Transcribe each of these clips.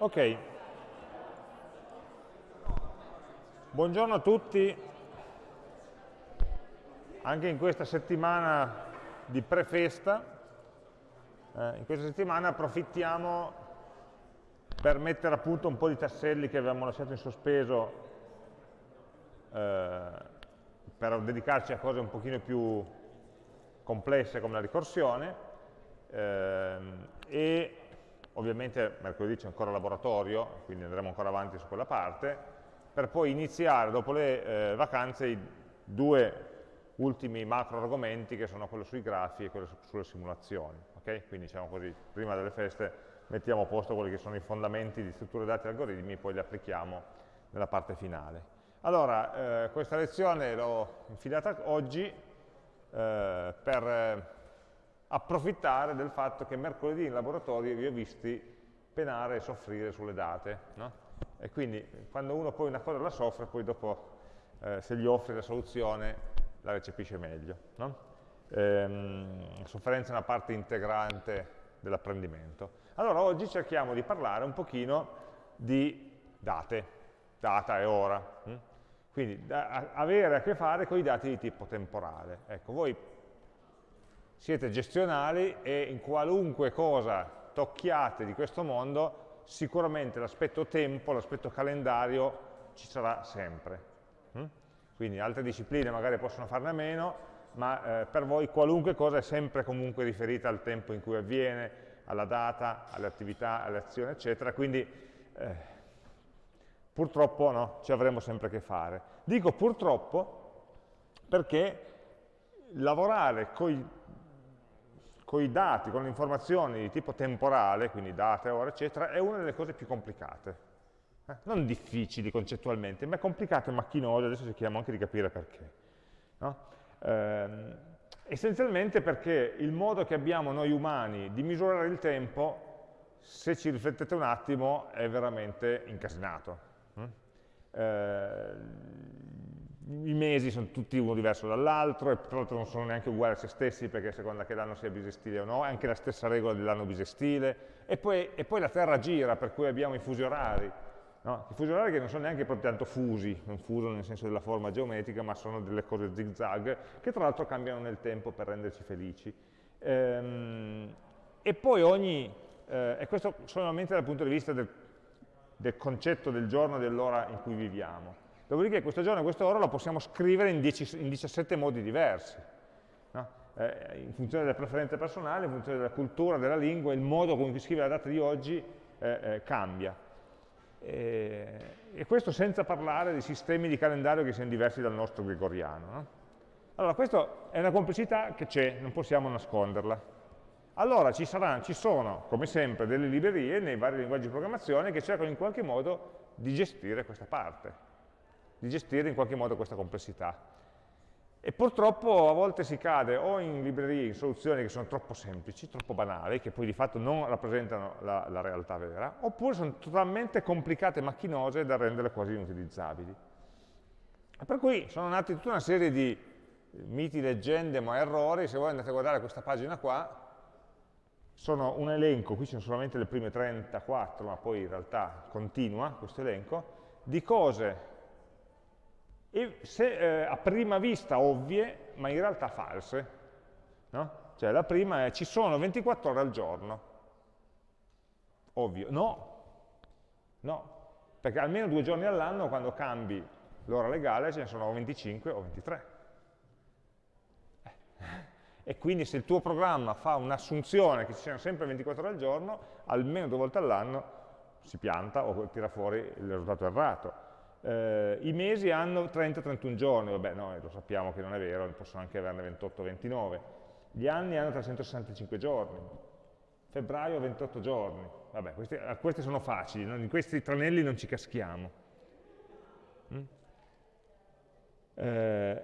Ok. Buongiorno a tutti. Anche in questa settimana di prefesta, eh, in questa settimana approfittiamo per mettere a punto un po' di tasselli che avevamo lasciato in sospeso eh, per dedicarci a cose un pochino più complesse come la ricorsione ehm, e ovviamente mercoledì c'è ancora laboratorio, quindi andremo ancora avanti su quella parte, per poi iniziare dopo le eh, vacanze i due ultimi macro argomenti che sono quello sui grafi e quello sulle simulazioni. Okay? Quindi diciamo così, prima delle feste mettiamo a posto quelli che sono i fondamenti di strutture dati e algoritmi e poi li applichiamo nella parte finale. Allora, eh, questa lezione l'ho infilata oggi eh, per approfittare del fatto che mercoledì in laboratorio vi ho visti penare e soffrire sulle date. No? E quindi quando uno poi una cosa la soffre, poi dopo eh, se gli offri la soluzione la recepisce meglio. No? Ehm, sofferenza è una parte integrante dell'apprendimento. Allora oggi cerchiamo di parlare un pochino di date, data e ora. Hm? Quindi da, avere a che fare con i dati di tipo temporale. Ecco, voi siete gestionali e in qualunque cosa tocchiate di questo mondo, sicuramente l'aspetto tempo, l'aspetto calendario ci sarà sempre. Hm? Quindi altre discipline magari possono farne a meno, ma eh, per voi qualunque cosa è sempre comunque riferita al tempo in cui avviene, alla data, alle attività, alle azioni, eccetera, quindi eh, purtroppo no, ci avremo sempre a che fare. Dico purtroppo perché lavorare con i dati, con le informazioni di tipo temporale, quindi date, ore, eccetera, è una delle cose più complicate eh? non difficili concettualmente, ma complicate e macchinose, adesso cerchiamo anche di capire perché. No? Ehm, essenzialmente perché il modo che abbiamo noi umani di misurare il tempo, se ci riflettete un attimo, è veramente incasinato. Mm? Eh, I mesi sono tutti uno diverso dall'altro, e tra l'altro non sono neanche uguali a se stessi, perché a seconda che l'anno sia bisestile o no, è anche la stessa regola dell'anno bisestile, e poi, e poi la Terra gira, per cui abbiamo i fusi orari, No? I fusi orari che non sono neanche proprio tanto fusi, non fuso nel senso della forma geometrica, ma sono delle cose zigzag, che tra l'altro cambiano nel tempo per renderci felici. Ehm, e poi ogni, eh, e questo solamente dal punto di vista del, del concetto del giorno e dell'ora in cui viviamo. Dopodiché questo giorno e quest'ora lo possiamo scrivere in, 10, in 17 modi diversi. No? Eh, in funzione delle preferenze personali, in funzione della cultura, della lingua, il modo con cui scrive la data di oggi eh, eh cambia. E, e questo senza parlare di sistemi di calendario che siano diversi dal nostro gregoriano. No? Allora, questa è una complessità che c'è, non possiamo nasconderla. Allora ci, saranno, ci sono, come sempre, delle librerie nei vari linguaggi di programmazione che cercano in qualche modo di gestire questa parte, di gestire in qualche modo questa complessità. E purtroppo a volte si cade o in librerie, in soluzioni che sono troppo semplici, troppo banali, che poi di fatto non rappresentano la, la realtà vera, oppure sono totalmente complicate e macchinose da rendere quasi inutilizzabili. E per cui sono nati tutta una serie di miti, leggende, ma errori, se voi andate a guardare questa pagina qua, sono un elenco, qui ci sono solamente le prime 34, ma poi in realtà continua questo elenco, di cose e se, eh, a prima vista ovvie, ma in realtà false. No? Cioè la prima è ci sono 24 ore al giorno. Ovvio. No, no, perché almeno due giorni all'anno quando cambi l'ora legale ce ne sono 25 o 23. Eh. E quindi se il tuo programma fa un'assunzione che ci siano sempre 24 ore al giorno, almeno due volte all'anno si pianta o tira fuori il risultato errato eh, I mesi hanno 30-31 giorni, vabbè no, lo sappiamo che non è vero, possono anche averne 28-29. Gli anni hanno 365 giorni, febbraio 28 giorni. Vabbè, questi, eh, questi sono facili, no? in questi tranelli non ci caschiamo. Mm? Eh,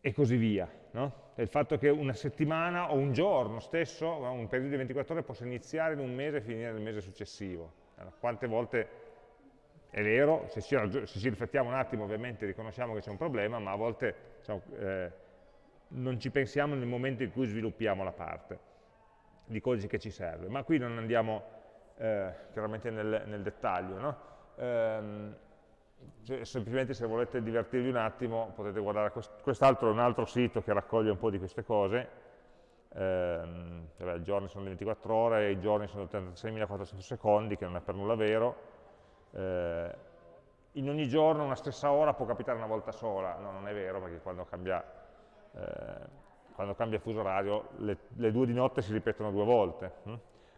e così via. No? Il fatto che una settimana o un giorno stesso, un periodo di 24 ore, possa iniziare in un mese e finire nel mese successivo. Allora, quante volte è vero, se ci, se ci, riflettiamo un attimo ovviamente riconosciamo che c'è un problema, ma a volte diciamo, eh, non ci pensiamo nel momento in cui sviluppiamo la parte di codice che ci serve. Ma qui non andiamo eh, chiaramente nel, nel dettaglio. No? Ehm, cioè, semplicemente se volete divertirvi un attimo potete guardare quest'altro è un altro sito che raccoglie un po' di queste cose, ehm, i giorni sono 24 ore, i giorni sono 86.400 secondi, che non è per nulla vero, eh, in ogni giorno una stessa ora può capitare una volta sola, no, non è vero, perché quando cambia, eh, quando cambia fuso orario le, le, due di notte si ripetono due volte. Hm?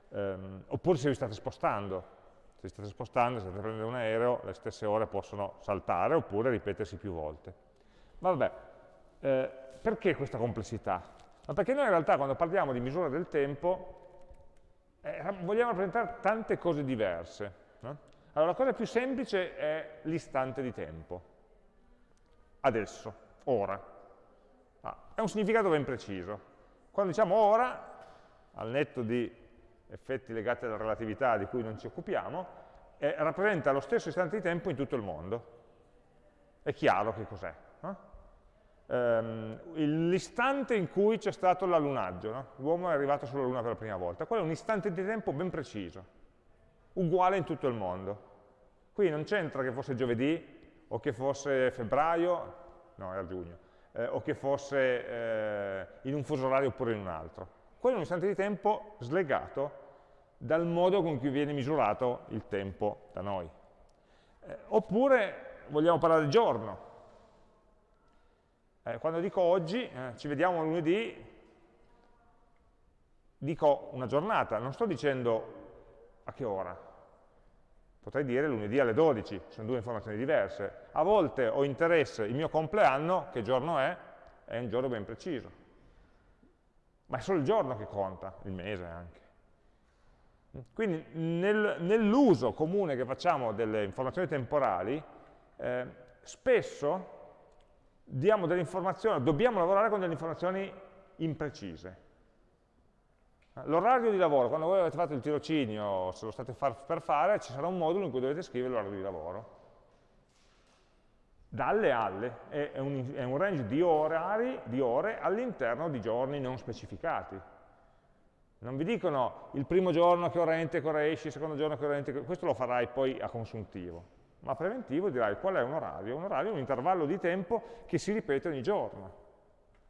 Um, oppure se vi state spostando, se vi state spostando, se state prendendo un aereo, le stesse ore possono saltare oppure ripetersi più volte. Vabbè, eh, perché questa complessità? Ma perché noi in realtà quando parliamo di misura del tempo eh, vogliamo rappresentare tante cose diverse. No? Allora la cosa più semplice è l'istante di tempo. Adesso, ora. Ah, è un significato ben preciso. Quando diciamo ora, al netto di effetti legati alla relatività di cui non ci occupiamo, eh, rappresenta lo stesso istante di tempo in tutto il mondo. È chiaro che cos'è. No? Ehm, l'istante in cui c'è stato l'allunaggio, no? l'uomo è arrivato sulla Luna per la prima volta, quello è un istante di tempo ben preciso, uguale in tutto il mondo. Qui non c'entra che fosse giovedì, o che fosse febbraio, no, era giugno, eh, o che fosse eh, in un fuso orario oppure in un altro. Quello è un istante di tempo slegato dal modo con cui viene misurato il tempo da noi. Eh, oppure vogliamo parlare del giorno. Eh, quando dico oggi, eh, ci vediamo lunedì, dico una giornata, non sto dicendo a che ora. Potrei dire lunedì alle 12, sono due informazioni diverse. A volte ho interesse, il mio compleanno, che giorno è? È un giorno ben preciso ma è solo il giorno che conta, il mese anche. Quindi nel, nell'uso comune che facciamo delle informazioni temporali, eh, spesso diamo delle informazioni, dobbiamo lavorare con delle informazioni imprecise. L'orario di lavoro, quando voi avete fatto il tirocinio, se lo state per fare, ci sarà un modulo in cui dovete scrivere l'orario di lavoro dalle alle, è un, è un range di, orari, di ore all'interno di giorni non specificati. Non vi dicono il primo giorno che ora entri, che ora esci, il secondo giorno che ora entri, questo lo farai poi a consuntivo, ma a preventivo dirai qual è un orario? Un orario è un intervallo di tempo che si ripete ogni giorno.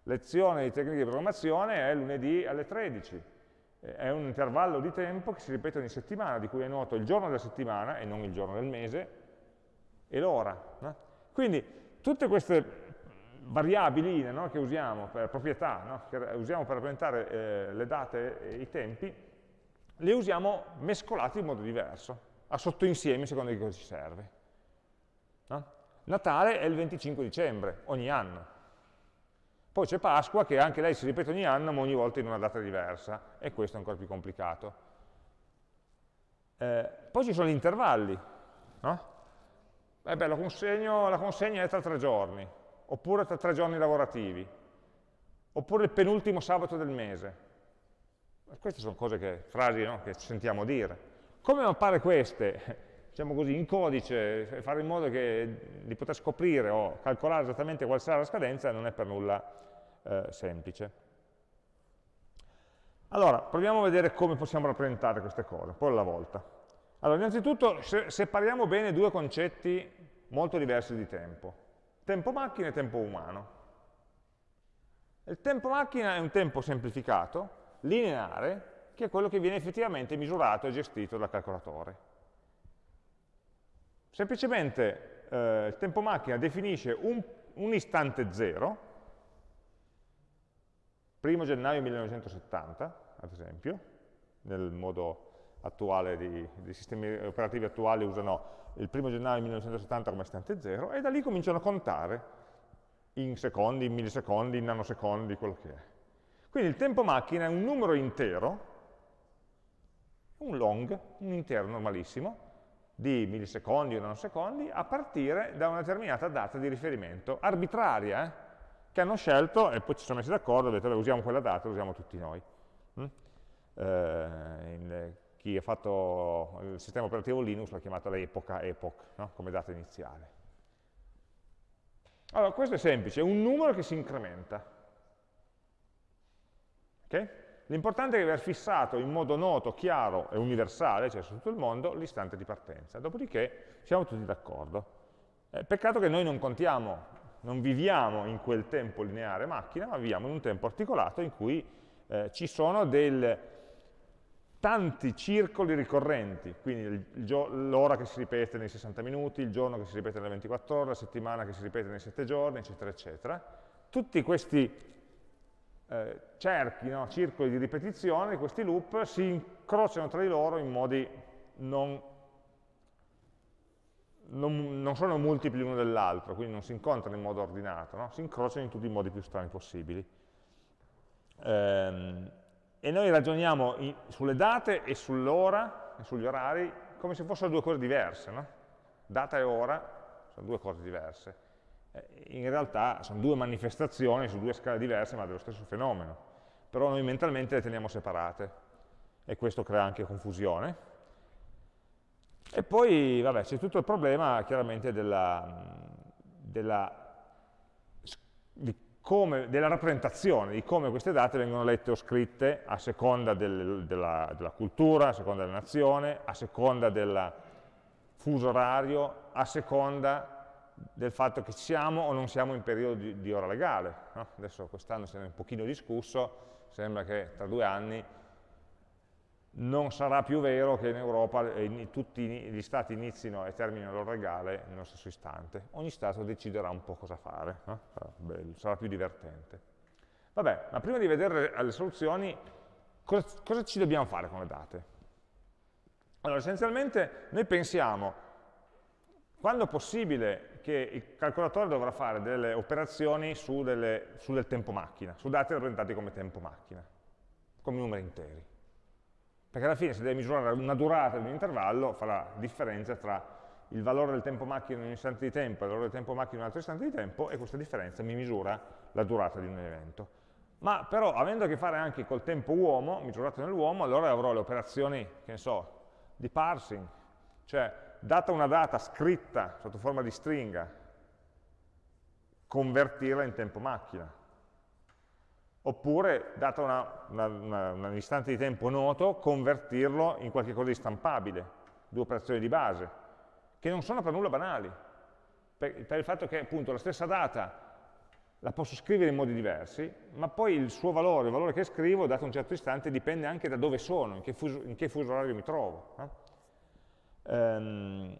Lezione di tecniche di programmazione è lunedì alle 13, è un intervallo di tempo che si ripete ogni settimana, di cui è noto il giorno della settimana e non il giorno del mese, e l'ora. No? Quindi tutte queste variabili no, che usiamo per proprietà, no, che usiamo per rappresentare eh, le date e i tempi, le usiamo mescolate in modo diverso, a sottoinsiemi secondo che cosa ci serve. Natale è il 25 dicembre, ogni anno. Poi c'è Pasqua, che anche lei si ripete ogni anno, ma ogni volta in una data diversa, e questo è ancora più complicato. Eh, poi ci sono gli intervalli, no? eh beh, la, la consegna è tra tre giorni, oppure tra tre giorni lavorativi, oppure il penultimo sabato del mese. Queste sono cose che, frasi no, che sentiamo dire. Come mappare queste, diciamo così, in codice, fare in modo che, di poter scoprire o calcolare esattamente quale sarà la scadenza non è per nulla eh, semplice. Allora, proviamo a vedere come possiamo rappresentare queste cose, un po' alla volta. Allora, innanzitutto separiamo bene due concetti molto diversi di tempo. Tempo macchina e tempo umano. Il tempo macchina è un tempo semplificato, lineare, che è quello che viene effettivamente misurato e gestito dal calcolatore. Semplicemente eh, il tempo macchina definisce un, un istante zero, 1 gennaio 1970, ad esempio, nel modo attuale di, dei sistemi operativi attuali usano il primo gennaio 1970 come istante zero, e da lì cominciano a contare in secondi, in millisecondi, in nanosecondi, quello che è. Quindi il tempo macchina è un numero intero, un long, un intero normalissimo, di millisecondi o nanosecondi, a partire da una determinata data di riferimento, arbitraria, eh? che hanno scelto, e poi ci siamo messi d'accordo, ho detto, usiamo quella data, la usiamo tutti noi. Mm? Eh, chi ha fatto il sistema operativo Linux l'ha chiamata l'epoca epoch, no? come data iniziale. Allora, questo è semplice, è un numero che si incrementa. Okay? L'importante è aver fissato in modo noto, chiaro e universale, cioè su tutto il mondo, l'istante di partenza. Dopodiché siamo tutti d'accordo. Eh, peccato che noi non contiamo, non viviamo in quel tempo lineare macchina, ma viviamo in un tempo articolato in cui eh, ci sono del, tanti circoli ricorrenti, quindi l'ora che si ripete nei 60 minuti, il giorno che si ripete nelle 24 ore, la settimana che si ripete nei 7 giorni, eccetera, eccetera. Tutti questi eh, cerchi, no? circoli di ripetizione, questi loop, si incrociano tra di loro in modi non, non, non sono multipli l'uno dell'altro, quindi non si incontrano in modo ordinato, no? si incrociano in tutti i modi più strani possibili. Ehm, e noi ragioniamo in, sulle date e sull'ora e sugli orari come se fossero due cose diverse. No? Data e ora sono due cose diverse. Eh, in realtà sono due manifestazioni su due scale diverse ma dello stesso fenomeno, però noi mentalmente le teniamo separate e questo crea anche confusione. E poi c'è tutto il problema chiaramente della, della, come, della, rappresentazione, di come queste date vengono lette o scritte a seconda del, della, della cultura, a seconda della nazione, a seconda del fuso orario, a seconda del fatto che siamo o non siamo in periodo di, di ora legale. No? Adesso quest'anno se ne è un pochino discusso, sembra che tra due anni non sarà più vero che in Europa tutti gli stati inizino e terminino l'ora legale nello stesso istante. Ogni Stato deciderà un po' cosa fare, no? sarà, bello, sarà più divertente. Vabbè, ma prima di vedere le soluzioni, cosa, cosa ci dobbiamo fare con le date? Allora, essenzialmente noi pensiamo quando possibile che il calcolatore dovrà fare delle operazioni su, delle, su del tempo macchina, su dati rappresentati come tempo macchina, come numeri interi. Perché alla fine se deve misurare una durata di un intervallo fa la differenza tra il valore del tempo macchina in un istante di tempo e il valore del tempo macchina in un altro istante di tempo e questa differenza mi misura la durata di un evento. Ma però avendo a che fare anche col tempo uomo, misurato nell'uomo, allora avrò le operazioni, che ne so, di parsing, cioè data una data scritta sotto forma di stringa, convertirla in tempo macchina. Oppure, data una, una, una, un istante di tempo noto, convertirlo in qualcosa di stampabile, due operazioni di base, che non sono per nulla banali, per, per il fatto che appunto la stessa data la posso scrivere in modi diversi, ma poi il suo valore, il valore che scrivo, dato un certo istante, dipende anche da dove sono, in che fuso, in che fuso orario mi trovo. No? Ehm,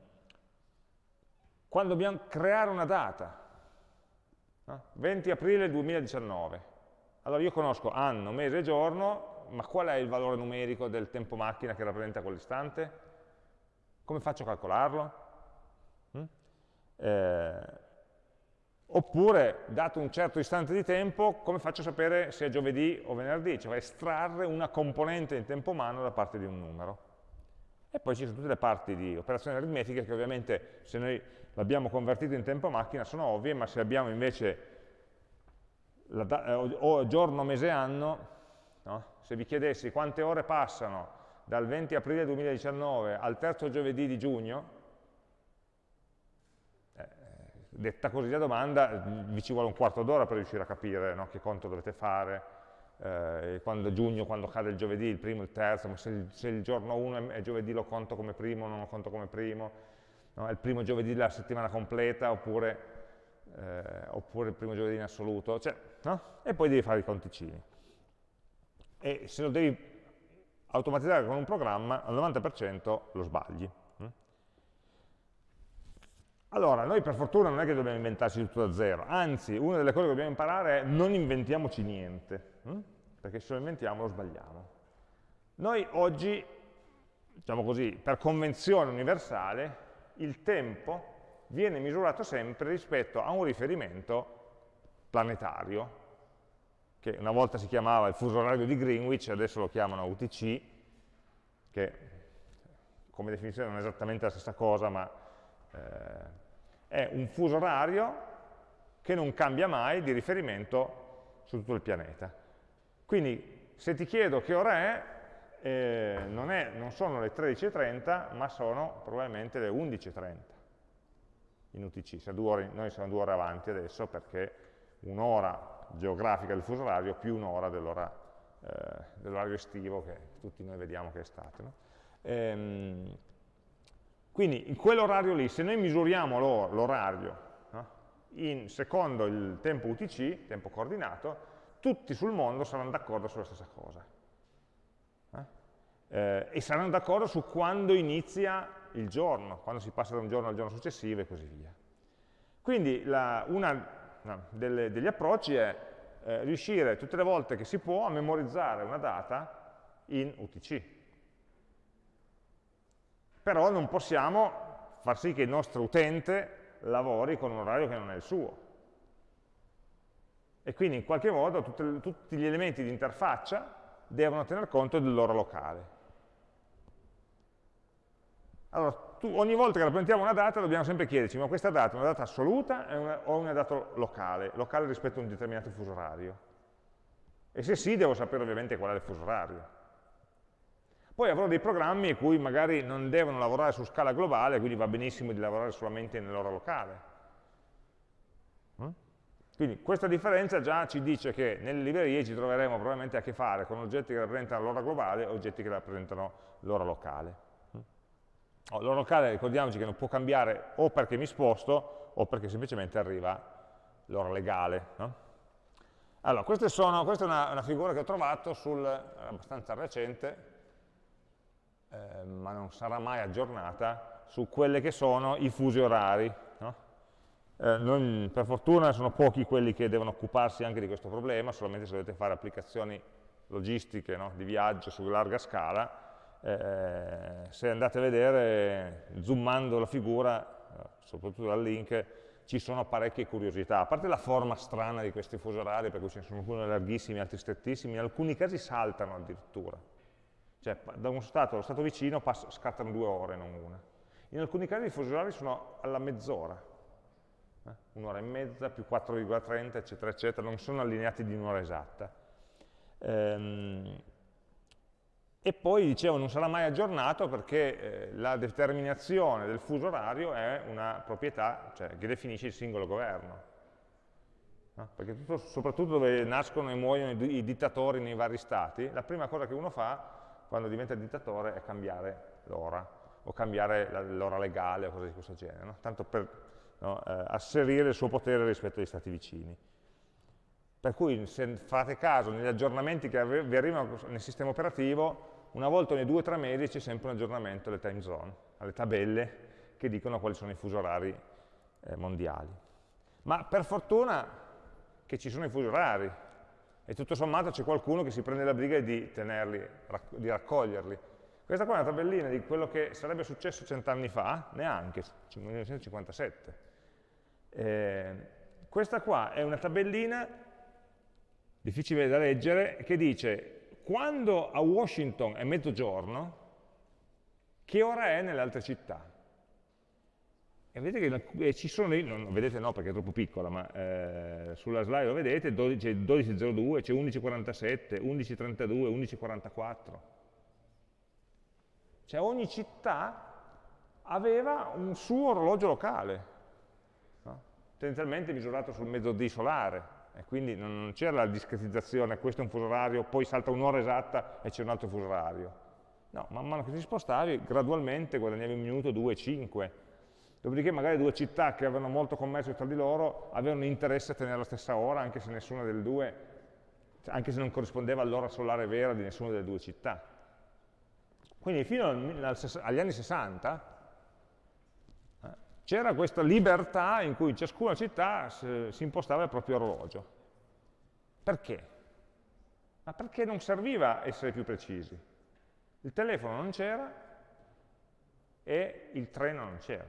quando dobbiamo creare una data, no? 20 aprile 2019, allora io conosco anno, mese e giorno, ma qual è il valore numerico del tempo macchina che rappresenta quell'istante? Come faccio a calcolarlo? Mm? Eh, oppure, dato un certo istante di tempo, come faccio a sapere se è giovedì o venerdì? Cioè estrarre una componente in tempo umano da parte di un numero. E poi ci sono tutte le parti di operazioni aritmetiche che ovviamente se noi l'abbiamo convertito in tempo macchina sono ovvie, ma se abbiamo invece la, eh, o giorno, mese, anno, no? se vi chiedessi quante ore passano dal 20 aprile 2019 al terzo giovedì di giugno, eh, detta così la domanda, vi ci vuole un quarto d'ora per riuscire a capire no? che conto dovete fare, eh, quando giugno, quando cade il giovedì, il primo, il terzo, ma se, se il giorno 1 è giovedì lo conto come primo, non lo conto come primo, no? è il primo giovedì della settimana completa oppure, eh, oppure il primo giovedì in assoluto, cioè, no? e poi devi fare i conticini. E se lo devi automatizzare con un programma, al 90% lo sbagli. Hm? Allora, noi per fortuna non è che dobbiamo inventarci tutto da zero, anzi, una delle cose che dobbiamo imparare è non inventiamoci niente. Hm? perché se lo inventiamo lo sbagliamo. Noi oggi, diciamo così, per convenzione universale, il tempo viene misurato sempre rispetto a un riferimento planetario, che una volta si chiamava il fuso orario di Greenwich, adesso lo chiamano UTC, che come definizione non è esattamente la stessa cosa, ma eh, è un fuso orario che non cambia mai di riferimento su tutto il pianeta. Quindi se ti chiedo che ora è, eh, non, è non, sono le 13.30, ma sono probabilmente le 11.30 in UTC. Ore, noi siamo due ore avanti adesso perché un'ora geografica del fuso orario più un'ora eh, dell'orario estivo che tutti noi vediamo che è estate. No? Ehm, quindi in quell'orario lì, se noi misuriamo l'orario no? secondo il tempo UTC, tempo coordinato, tutti sul mondo saranno d'accordo sulla stessa cosa. Eh? Eh, e saranno d'accordo su quando inizia il giorno, quando si passa da un giorno al giorno successivo e così via. Quindi la, una no, delle, degli approcci è eh, riuscire tutte le volte che si può a memorizzare una data in UTC. Però non possiamo far sì che il nostro utente lavori con un orario che non è il suo. E quindi in qualche modo tutte, tutti gli elementi di interfaccia devono tener conto dell'ora locale. Allora, tu, ogni volta che rappresentiamo una data dobbiamo sempre chiederci, ma questa data è una data assoluta una, o una data locale, locale rispetto a un determinato fuso orario? E se sì, devo sapere ovviamente qual è il fuso orario. Poi avrò dei programmi in cui magari non devono lavorare su scala globale, quindi va benissimo di lavorare solamente nell'ora locale. Mm? Quindi questa differenza già ci dice che nelle librerie ci troveremo probabilmente a che fare con oggetti che rappresentano l'ora globale e oggetti che rappresentano l'ora locale. Oh, l'ora locale ricordiamoci che non può cambiare o perché mi sposto o perché semplicemente arriva l'ora legale. No? Allora, sono, questa è una, una, figura che ho trovato sul, abbastanza recente, eh, ma non sarà mai aggiornata, su quelli che sono i fusi orari. Eh, non, per fortuna sono pochi quelli che devono occuparsi anche di questo problema, solamente se dovete fare applicazioni logistiche no? di viaggio su larga scala, eh, se andate a vedere, zoomando la figura, soprattutto dal link, ci sono parecchie curiosità, a parte la forma strana di questi fusi orari, per cui ce ne sono alcuni larghissimi, altri strettissimi, in alcuni casi saltano addirittura. Cioè, da un stato allo stato vicino scattano due ore, non una. In alcuni casi i fusi orari sono alla mezz'ora, eh? un'ora e mezza più 4,30, eccetera, eccetera, non sono allineati di un'ora esatta. Ehm, e poi, dicevo, non sarà mai aggiornato perché eh, la determinazione del fuso orario è una proprietà cioè, che definisce il singolo governo. No? Perché tutto, soprattutto dove nascono e muoiono i, i dittatori nei vari stati, la prima cosa che uno fa quando diventa dittatore è cambiare l'ora, o cambiare l'ora legale o cose di questo genere, no? tanto per no, eh, asserire il suo potere rispetto agli stati vicini. Per cui se fate caso negli aggiornamenti che vi arrivano nel sistema operativo, una volta ogni due o tre mesi c'è sempre un aggiornamento alle time zone, alle tabelle che dicono quali sono i fusi orari eh, mondiali. Ma per fortuna che ci sono i fusi orari, e tutto sommato c'è qualcuno che si prende la briga di tenerli, di raccoglierli. Questa qua è una tabellina di quello che sarebbe successo cent'anni fa, neanche, 1957. Eh, questa qua è una tabellina difficile da leggere, che dice quando a Washington è mezzogiorno, che ora è nelle altre città? E vedete che ci sono, non vedete no perché è troppo piccola, ma eh, sulla slide lo vedete, 12, c'è 12.02, c'è 11.47, 11.32, 11.44. Cioè ogni città aveva un suo orologio locale? Tendenzialmente misurato sul mezzodì solare, e quindi non c'era la discretizzazione, questo è un fuso orario, poi salta un'ora esatta e c'è un altro fuso orario. No, man mano che ti spostavi, gradualmente guadagnavi un minuto, due, cinque. Dopodiché magari due città che avevano molto commercio tra di loro avevano interesse a tenere la stessa ora, anche se nessuna delle due, anche se non corrispondeva all'ora solare vera di nessuna delle due città. Quindi fino agli anni 60 c'era questa libertà in cui ciascuna città si impostava il proprio orologio. Perché? Ma perché non serviva essere più precisi. Il telefono non c'era e il treno non c'era.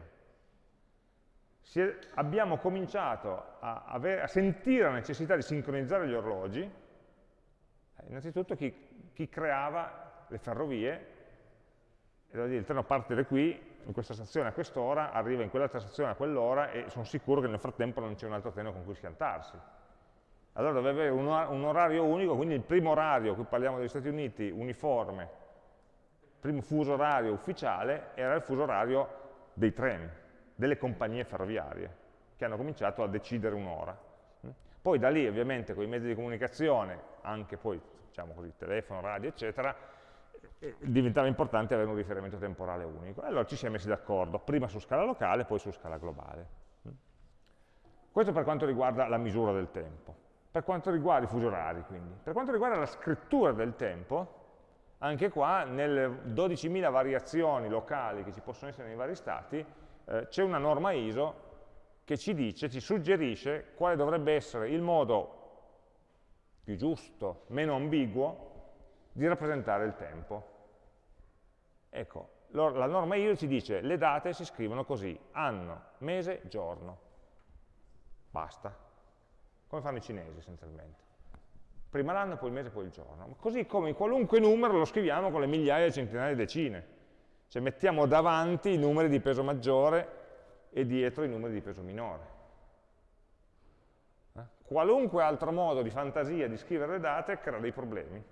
abbiamo cominciato a, avere, a, sentire la necessità di sincronizzare gli orologi, eh, innanzitutto chi, chi creava le ferrovie, il treno parte da qui, in questa stazione a quest'ora, arriva in quell'altra stazione a quell'ora e sono sicuro che nel frattempo non c'è un altro treno con cui schiantarsi. Allora doveva avere un, un orario unico, quindi il primo orario, qui parliamo degli Stati Uniti, uniforme, primo fuso orario ufficiale era il fuso orario dei treni, delle compagnie ferroviarie, che hanno cominciato a decidere un'ora. Poi da lì ovviamente con i mezzi di comunicazione, anche poi diciamo così, telefono, radio, eccetera, diventava importante avere un riferimento temporale unico. Allora ci siamo messi d'accordo, prima su scala locale, poi su scala globale. Questo per quanto riguarda la misura del tempo. Per quanto riguarda i fusi orari, quindi. Per quanto riguarda la scrittura del tempo, anche qua, nelle 12.000 variazioni locali che ci possono essere nei vari stati, eh, c'è una norma ISO che ci dice, ci suggerisce quale dovrebbe essere il modo più giusto, meno ambiguo, di rappresentare il tempo. Ecco, la norma ISO ci dice le date si scrivono così, anno, mese, giorno. Basta. Come fanno i cinesi essenzialmente. Prima l'anno, poi il mese, poi il giorno. Così come qualunque numero lo scriviamo con le migliaia, centinaia, decine. Cioè mettiamo davanti i numeri di peso maggiore e dietro i numeri di peso minore. Eh? Qualunque altro modo di fantasia di scrivere le date crea dei problemi.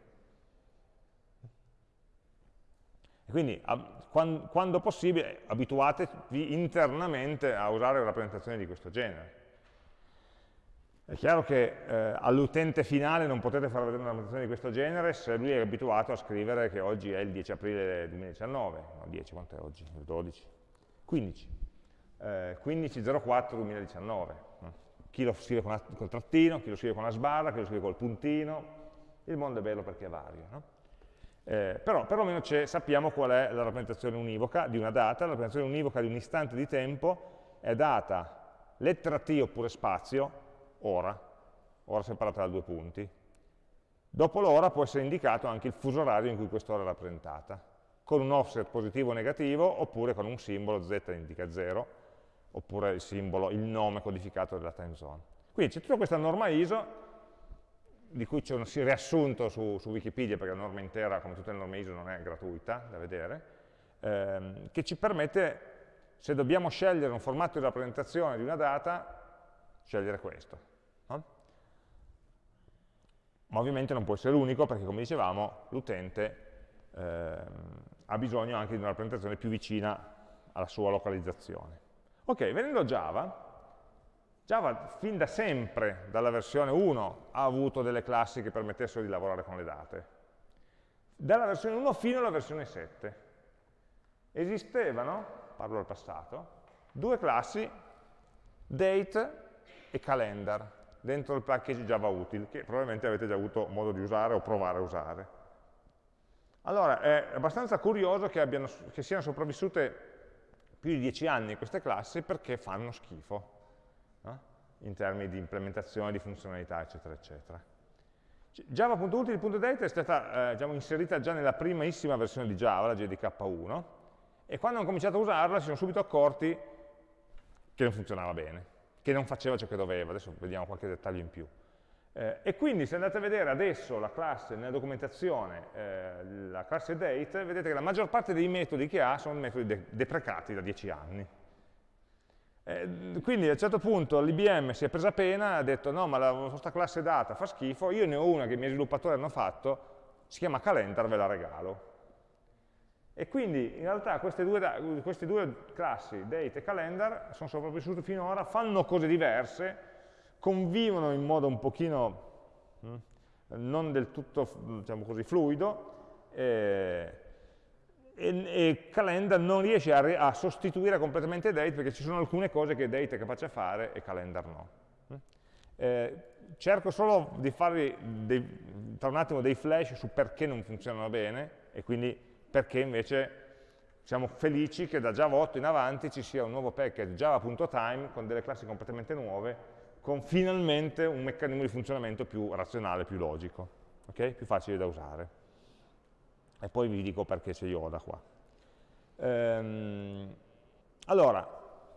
E quindi quando possibile abituatevi internamente a usare rappresentazioni di questo genere. È chiaro che eh, all'utente finale non potete far vedere una rappresentazione di questo genere se lui è abituato a scrivere che oggi è il 10 aprile 2019, no 10, quanto è oggi? Il 12? 15. Eh, 15.04.2019. Chi lo scrive con col trattino, chi lo scrive con la sbarra, chi lo scrive col puntino, il mondo è bello perché è vario. No? Eh, però perlomeno sappiamo qual è la rappresentazione univoca di una data, la rappresentazione univoca di un istante di tempo è data lettera T oppure spazio, ora, ora separata da due punti. Dopo l'ora può essere indicato anche il fuso orario in cui quest'ora è rappresentata, con un offset positivo o negativo, oppure con un simbolo, z indica 0, oppure il simbolo, il nome codificato della time zone. Quindi c'è tutta questa norma ISO, di cui c'è un riassunto su, su, Wikipedia, perché la norma intera, come tutte le norme ISO, non è gratuita da vedere, ehm, che ci permette, se dobbiamo scegliere un formato di rappresentazione di una data, scegliere questo. Ma ovviamente non può essere l'unico perché, come dicevamo, l'utente eh, ha bisogno anche di una rappresentazione più vicina alla sua localizzazione. Ok, venendo a Java, Java fin da sempre, dalla versione 1, ha avuto delle classi che permettessero di lavorare con le date. Dalla versione 1 fino alla versione 7 esistevano, parlo del passato, due classi, date e calendar, dentro il package Java Util, che probabilmente avete già avuto modo di usare o provare a usare. Allora, è abbastanza curioso che, abbiano, che siano sopravvissute più di dieci anni queste classi perché fanno schifo? In termini di implementazione, di funzionalità, eccetera, eccetera. Java.util.date è stata eh, diciamo, inserita già nella primissima versione di Java, la JDK1, e quando hanno cominciato a usarla si sono subito accorti che non funzionava bene che non faceva ciò che doveva, adesso vediamo qualche dettaglio in più. Eh, e quindi se andate a vedere adesso la classe nella documentazione, eh, la classe date, vedete che la maggior parte dei metodi che ha sono metodi de deprecati da 10 anni. Eh, quindi a un certo punto l'IBM si è presa pena, ha detto no ma la vostra classe data fa schifo, io ne ho una che i miei sviluppatori hanno fatto, si chiama calendar, ve la regalo. E quindi in realtà queste due, queste due classi, date e calendar, sono sopravvissute finora, fanno cose diverse, convivono in modo un pochino hm, non del tutto diciamo così, fluido, eh, e, e, Calendar non riesce a, a, sostituire completamente Date perché ci sono alcune cose che Date è capace a fare e Calendar no. Hm. Eh, cerco solo di farvi dei, tra un attimo dei flash su perché non funzionano bene e quindi perché invece siamo felici che da Java 8 in avanti ci sia un nuovo package java.time con delle classi completamente nuove, con finalmente un meccanismo di funzionamento più razionale, più logico, okay? più facile da usare. E poi vi dico perché c'è Yoda qua. Ehm, allora,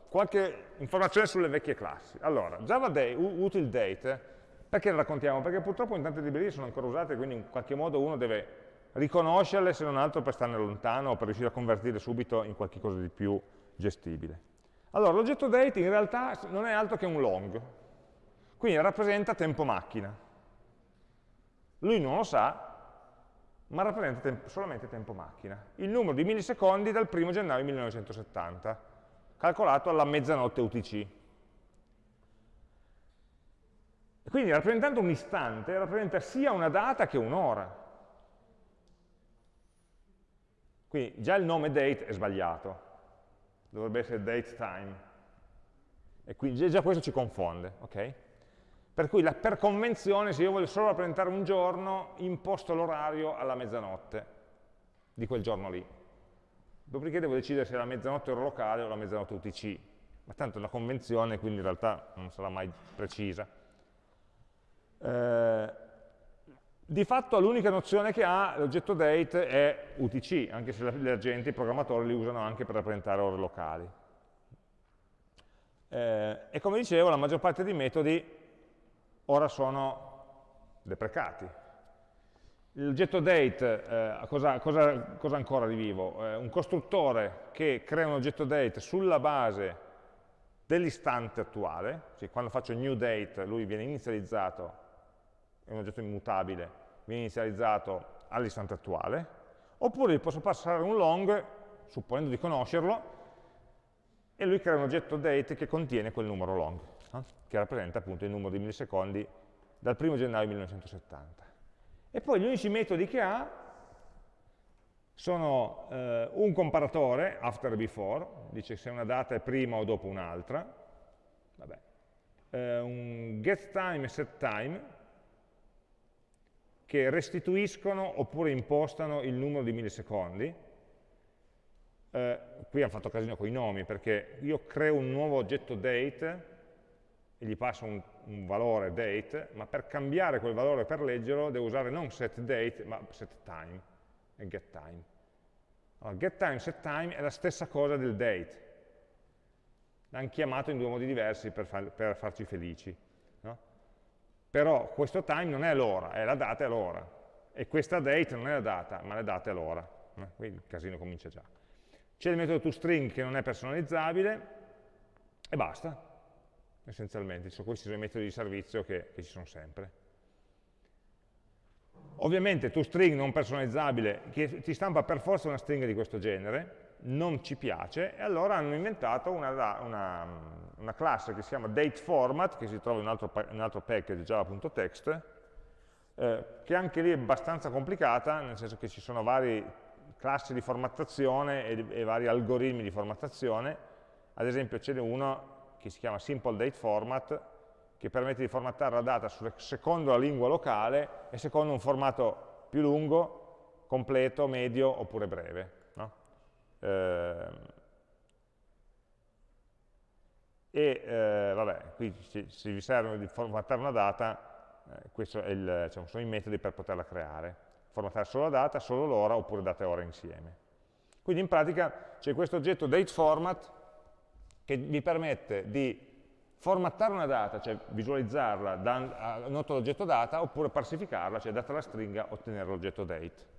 qualche informazione sulle vecchie classi. Allora, Java Day, util date, perché le raccontiamo? Perché purtroppo in tante librerie sono ancora usate, quindi in qualche modo uno deve riconoscerle se non altro per starne lontano o per riuscire a convertirle subito in qualcosa di più gestibile. Allora, l'oggetto date in realtà non è altro che un long, quindi rappresenta tempo macchina. Lui non lo sa, ma rappresenta tempo, solamente tempo macchina. Il numero di millisecondi dal 1 gennaio 1970, calcolato alla mezzanotte UTC. Quindi rappresentando un istante, rappresenta sia una data che un'ora. Quindi già il nome date è sbagliato, dovrebbe essere date time. E quindi già questo ci confonde, ok? Per cui la, per convenzione, se io voglio solo rappresentare un giorno, imposto l'orario alla mezzanotte di quel giorno lì. Dopodiché devo decidere se è la mezzanotte ora locale o la mezzanotte UTC. Ma tanto è una convenzione, quindi in realtà non sarà mai precisa. Eh, di fatto l'unica nozione che ha l'oggetto date è UTC, anche se gli agenti, i programmatori li usano anche per rappresentare ore locali. Eh, e come dicevo, la maggior parte dei metodi ora sono deprecati. L'oggetto date, eh, cosa, cosa, cosa, ancora di vivo? Eh, un costruttore che crea un oggetto date sulla base dell'istante attuale, cioè quando faccio new date lui viene inizializzato è un oggetto immutabile, viene inizializzato all'istante attuale, oppure gli posso passare un long, supponendo di conoscerlo, e lui crea un oggetto date che contiene quel numero long, eh, che rappresenta appunto il numero di millisecondi dal 1 gennaio 1970. E poi gli unici metodi che ha sono eh, un comparatore, after e before, dice se una data è prima o dopo un'altra, eh, un getTime e setTime, che restituiscono oppure impostano il numero di millisecondi. Eh, qui hanno fatto casino con i nomi, perché io creo un nuovo oggetto date e gli passo un, un, valore date, ma per cambiare quel valore per leggerlo devo usare non setDate, ma setTime e getTime. Allora, getTime, setTime è la stessa cosa del date. L'hanno chiamato in due modi diversi per, far, per farci felici. Però questo time non è l'ora, è la data e l'ora. E questa date non è la data, ma la data e l'ora. Eh? Quindi il casino comincia già. C'è il metodo toString che non è personalizzabile e basta, essenzialmente. questi sono i metodi di servizio che, che ci sono sempre. Ovviamente toString non personalizzabile, che ti stampa per forza una stringa di questo genere, non ci piace, e allora hanno inventato una, una, una classe che si chiama dateFormat, che si trova in un altro, in un altro package java.text, eh, che anche lì è abbastanza complicata, nel senso che ci sono varie classi di formattazione e, e vari algoritmi di formattazione, ad esempio ce n'è uno che si chiama SimpleDateFormat, che permette di formattare la data secondo la lingua locale e secondo un formato più lungo, completo, medio oppure breve. Eh, e eh, vabbè, qui se vi serve di formattare una data, eh, questi diciamo, sono i metodi per poterla creare. Formattare solo la data, solo l'ora, oppure data e ora insieme. Quindi in pratica c'è questo oggetto dateFormat che vi permette di formattare una data, cioè visualizzarla da, noto l'oggetto data, oppure parsificarla, cioè data la stringa, ottenere l'oggetto date.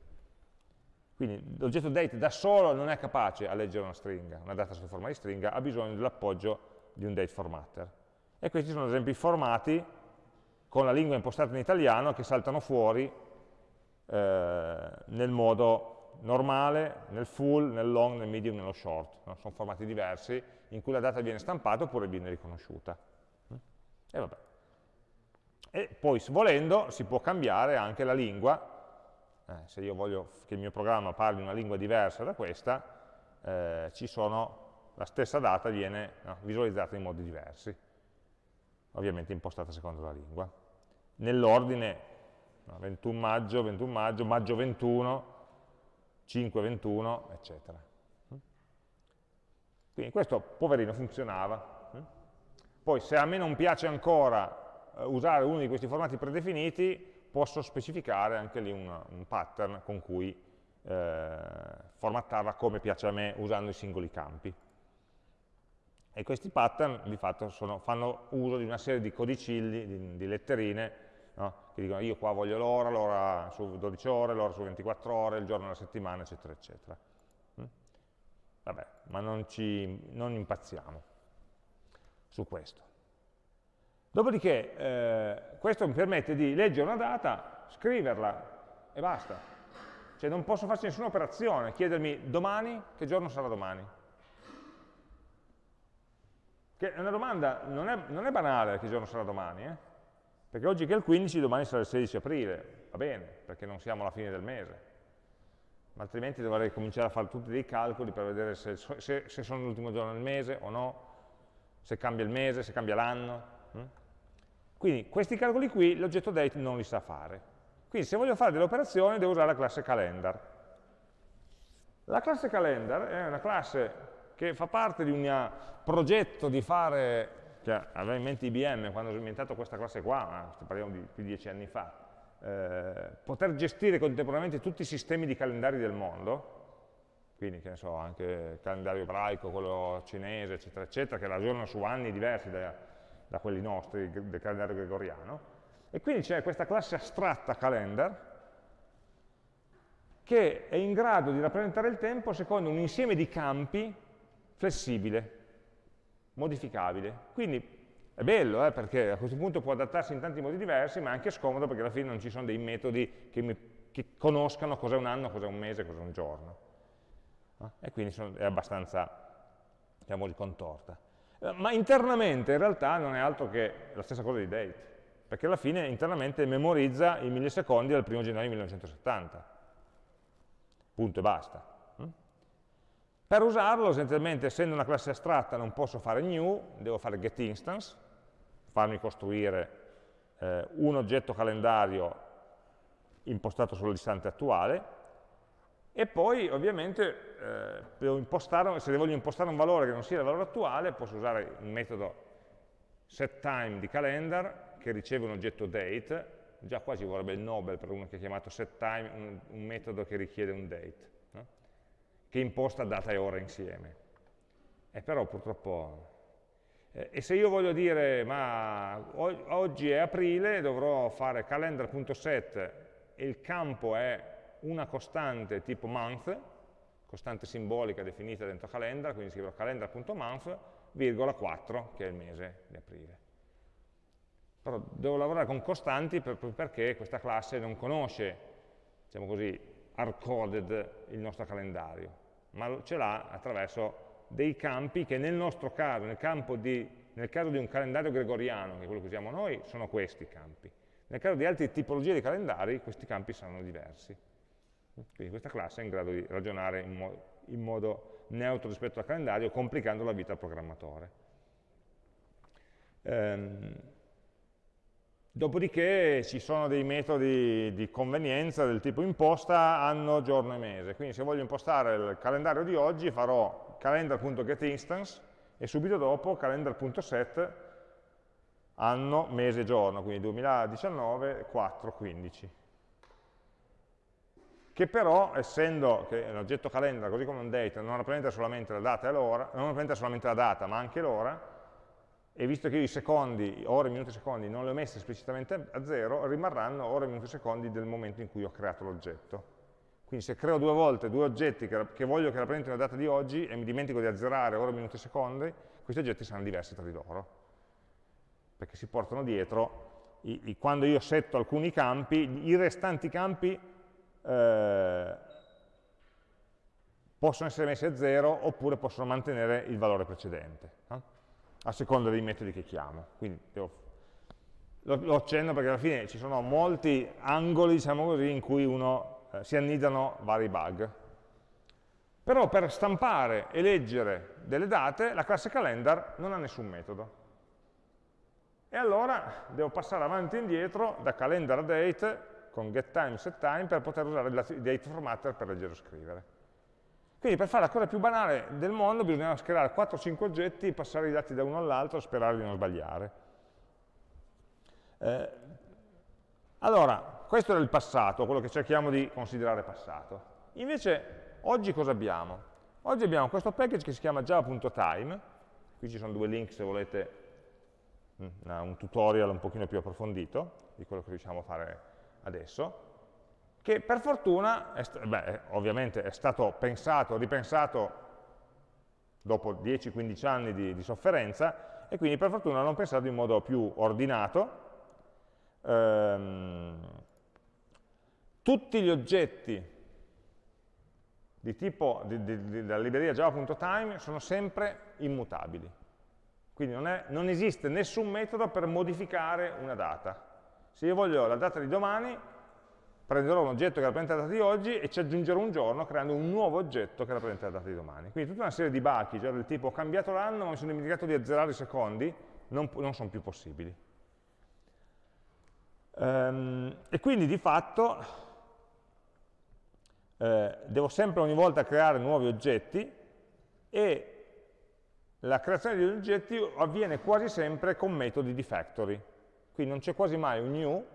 Quindi l'oggetto date da solo non è capace a leggere una stringa, una data sotto forma di stringa, ha bisogno dell'appoggio di un date formatter. E questi sono ad esempio i formati con la lingua impostata in italiano che saltano fuori eh, nel modo normale, nel full, nel long, nel medium, nello short. No? Sono formati diversi in cui la data viene stampata oppure viene riconosciuta. E, vabbè. e poi, volendo, si può cambiare anche la lingua eh, se io voglio che il mio programma parli una lingua diversa da questa, eh, sono, la stessa data viene no, visualizzata in modi diversi, ovviamente impostata secondo la lingua. Nell'ordine no, 21 maggio, 21 maggio, maggio 21, 5, 21, eccetera. Quindi questo, poverino, funzionava. Poi se a me non piace ancora eh, usare uno di questi formati predefiniti, posso specificare anche lì una, un pattern con cui eh, formattarla come piace a me usando i singoli campi. E questi pattern di fatto sono, fanno uso di una serie di codicilli, di, di letterine, no? che dicono io qua voglio l'ora, l'ora su 12 ore, l'ora su 24 ore, il giorno della settimana, eccetera, eccetera. Vabbè, ma non, ci, non impazziamo su questo. Dopodiché eh, questo mi permette di leggere una data, scriverla e basta. Cioè non posso farci nessuna operazione, chiedermi domani, che giorno sarà domani? Che è una domanda, non è, non è banale che giorno sarà domani, eh? Perché oggi che è il 15, domani sarà il 16 aprile, va bene, perché non siamo alla fine del mese. Ma altrimenti dovrei cominciare a fare tutti dei calcoli per vedere se, se, se sono l'ultimo giorno del mese o no, se cambia il mese, se cambia l'anno. Hm? Quindi questi calcoli qui l'oggetto date non li sa fare. Quindi se voglio fare delle operazioni devo usare la classe calendar. La classe calendar è una classe che fa parte di un progetto di fare, che aveva in mente IBM quando ho inventato questa classe qua, parliamo di più di dieci anni fa, eh, poter gestire contemporaneamente tutti i sistemi di calendari del mondo, quindi che ne so, anche il calendario ebraico, quello cinese, eccetera, eccetera, che ragionano su anni diversi da, da quelli nostri, del calendario gregoriano, e quindi c'è questa classe astratta calendar, che è in grado di rappresentare il tempo secondo un insieme di campi flessibile, modificabile. Quindi è bello, eh, perché a questo punto può adattarsi in tanti modi diversi, ma è anche scomodo perché alla fine non ci sono dei metodi che, mi, che conoscano cos'è un anno, cos'è un mese, cos'è un giorno. Eh? E quindi sono, è abbastanza, diciamo, contorta. Eh, ma internamente in realtà non è altro che la stessa cosa di date, perché alla fine internamente memorizza i millisecondi del 1 gennaio 1970. Punto e basta. Per usarlo, essenzialmente, essendo una classe astratta, non posso fare new, devo fare getInstance, farmi costruire eh, un oggetto calendario impostato sull'istante attuale, e poi ovviamente eh, se voglio impostare un valore che non sia il valore attuale, posso usare un metodo setTime di calendar che riceve un oggetto date, già qua ci vorrebbe il Nobel per uno che ha chiamato setTime, un, un metodo che richiede un date che imposta data e ora insieme. E però purtroppo... Eh, e se io voglio dire, ma oggi è aprile, dovrò fare calendar.set e il campo è una costante tipo month, costante simbolica definita dentro calendar, quindi scriverò calendar.month, virgola 4, che è il mese di aprile. Però devo lavorare con costanti per, perché questa classe non conosce, diciamo così, hard-coded il nostro calendario ma ce l'ha attraverso dei campi che nel nostro caso, nel, di, nel, caso di un calendario gregoriano, che è quello che usiamo noi, sono questi campi. Nel caso di altre tipologie di calendari, questi campi saranno diversi. Quindi questa classe è in grado di ragionare in, mo in modo neutro rispetto al calendario, complicando la vita al programmatore. Ehm, Dopodiché ci sono dei metodi di convenienza del tipo imposta anno, giorno e mese. Quindi se voglio impostare il calendario di oggi farò calendar.getInstance e subito dopo calendar.set anno, mese e giorno, quindi 2019, 4, 15. Che però, essendo che l'oggetto calendar, così come un date, non rappresenta solamente la data e l'ora, non rappresenta solamente la data, ma anche l'ora, e visto che io i secondi, ore, minuti e secondi, non li ho messi esplicitamente a zero, rimarranno ore, minuti e secondi del momento in cui ho creato l'oggetto. Quindi se creo due volte due oggetti che, che voglio che rappresentino la data di oggi e mi dimentico di azzerare ore, minuti e secondi, questi oggetti saranno diversi tra di loro, perché si portano dietro, i, i, quando io setto alcuni campi, i restanti campi eh, possono essere messi a zero oppure possono mantenere il valore precedente. Eh? A seconda dei metodi che chiamo. Quindi devo, lo, lo, accenno perché alla fine ci sono molti angoli, diciamo così, in cui uno, eh, si annidano vari bug. Però per stampare e leggere delle date, la classe calendar non ha nessun metodo. E allora devo passare avanti e indietro da calendar date con getTime, setTime per poter usare il date formatter per leggere o scrivere. Quindi per fare la cosa più banale del mondo bisognava creare 4-5 oggetti, passare i dati da uno all'altro e sperare di non sbagliare. Eh, allora, questo era il passato, quello che cerchiamo di considerare passato. Invece, oggi cosa abbiamo? Oggi abbiamo questo package che si chiama java.time, qui ci sono due link se volete mm, un tutorial un pochino più approfondito di quello che riusciamo a fare adesso, che per fortuna, è beh, ovviamente è stato pensato, ripensato dopo 10-15 anni di, di, sofferenza, e quindi per fortuna l'hanno pensato in modo più ordinato. Ehm, tutti gli oggetti di tipo di, di, della libreria java.time sono sempre immutabili. Quindi non, è, non esiste nessun metodo per modificare una data Se io voglio la data di domani, prenderò un oggetto che rappresenta la data di oggi e ci aggiungerò un giorno creando un nuovo oggetto che rappresenta la data di domani. Quindi tutta una serie di bachi, cioè del tipo ho cambiato l'anno ma mi sono dimenticato di azzerare i secondi, non, non sono più possibili. Ehm, e quindi di fatto eh, devo sempre ogni volta creare nuovi oggetti e la creazione di oggetti avviene quasi sempre con metodi di factory. Quindi non c'è quasi mai un new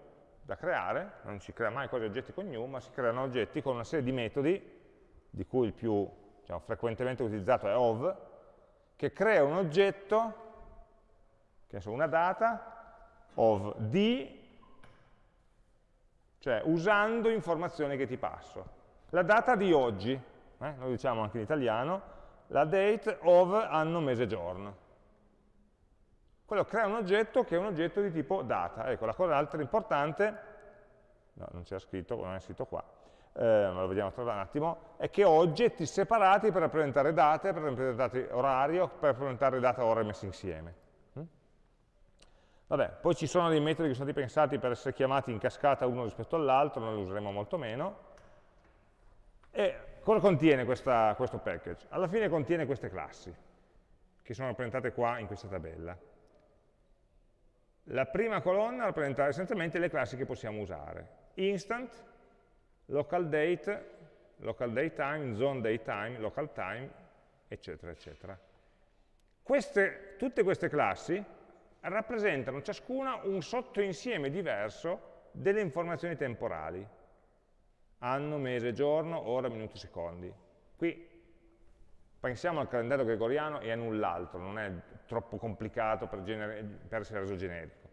da creare, non si crea mai quasi oggetti con new, ma si creano oggetti con una serie di metodi, di cui il più diciamo, frequentemente utilizzato è of, che crea un oggetto, che so, una data, of di, cioè usando informazioni che ti passo. La data di oggi, eh, lo diciamo anche in italiano, la date of anno, mese, giorno. Quello crea un oggetto che è un oggetto di tipo data. Ecco, la cosa altra importante, no, non c'era scritto, non è scritto qua, eh, ma lo vediamo tra un attimo, è che ho oggetti separati per rappresentare date, per rappresentare orario, per rappresentare data ore messe insieme. Mm? Vabbè, poi ci sono dei metodi che sono stati pensati per essere chiamati in cascata uno rispetto all'altro, noi li useremo molto meno. E Cosa contiene questa, questo package? Alla fine contiene queste classi, che sono rappresentate qua in questa tabella. La prima colonna rappresenta essenzialmente le classi che possiamo usare. Instant, local date, local date time, zone date time, local time, eccetera, eccetera. Queste, tutte queste classi rappresentano ciascuna un sottoinsieme diverso delle informazioni temporali anno, mese, giorno, ora, minuti, secondi. Qui pensiamo al calendario gregoriano e a null'altro, non è troppo complicato per, per essere reso generico.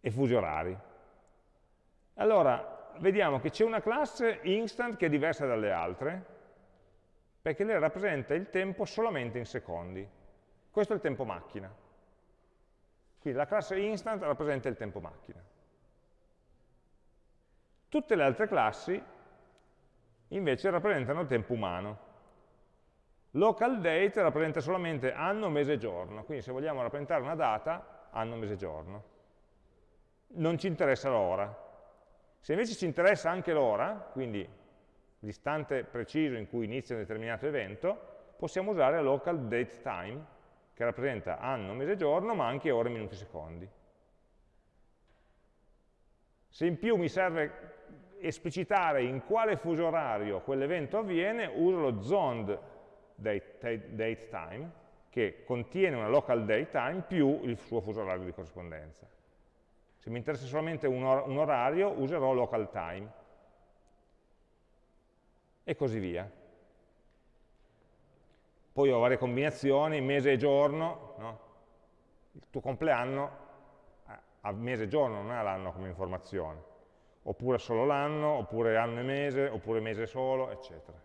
E fusi orari. Allora, vediamo che c'è una classe instant che è diversa dalle altre, perché lei rappresenta il tempo solamente in secondi. Questo è il tempo macchina. Quindi la classe instant rappresenta il tempo macchina. Tutte le altre classi invece rappresentano il tempo umano. Local date rappresenta solamente anno, mese e giorno, quindi se vogliamo rappresentare una data, anno, mese e giorno. Non ci interessa l'ora. Se invece ci interessa anche l'ora, quindi l'istante preciso in cui inizia un determinato evento, possiamo usare local date time, che rappresenta anno, mese e giorno, ma anche ore, minuti e secondi. Se in più mi serve esplicitare in quale fuso orario quell'evento avviene, uso lo zoned date, date, time, che contiene una local date time più il suo fuso orario di corrispondenza. Se mi interessa solamente un, or un orario, userò local time. E così via. Poi ho varie combinazioni, mese e giorno, no? il tuo compleanno a mese e giorno, non è l'anno come informazione oppure solo l'anno, oppure anno e mese, oppure mese solo, eccetera.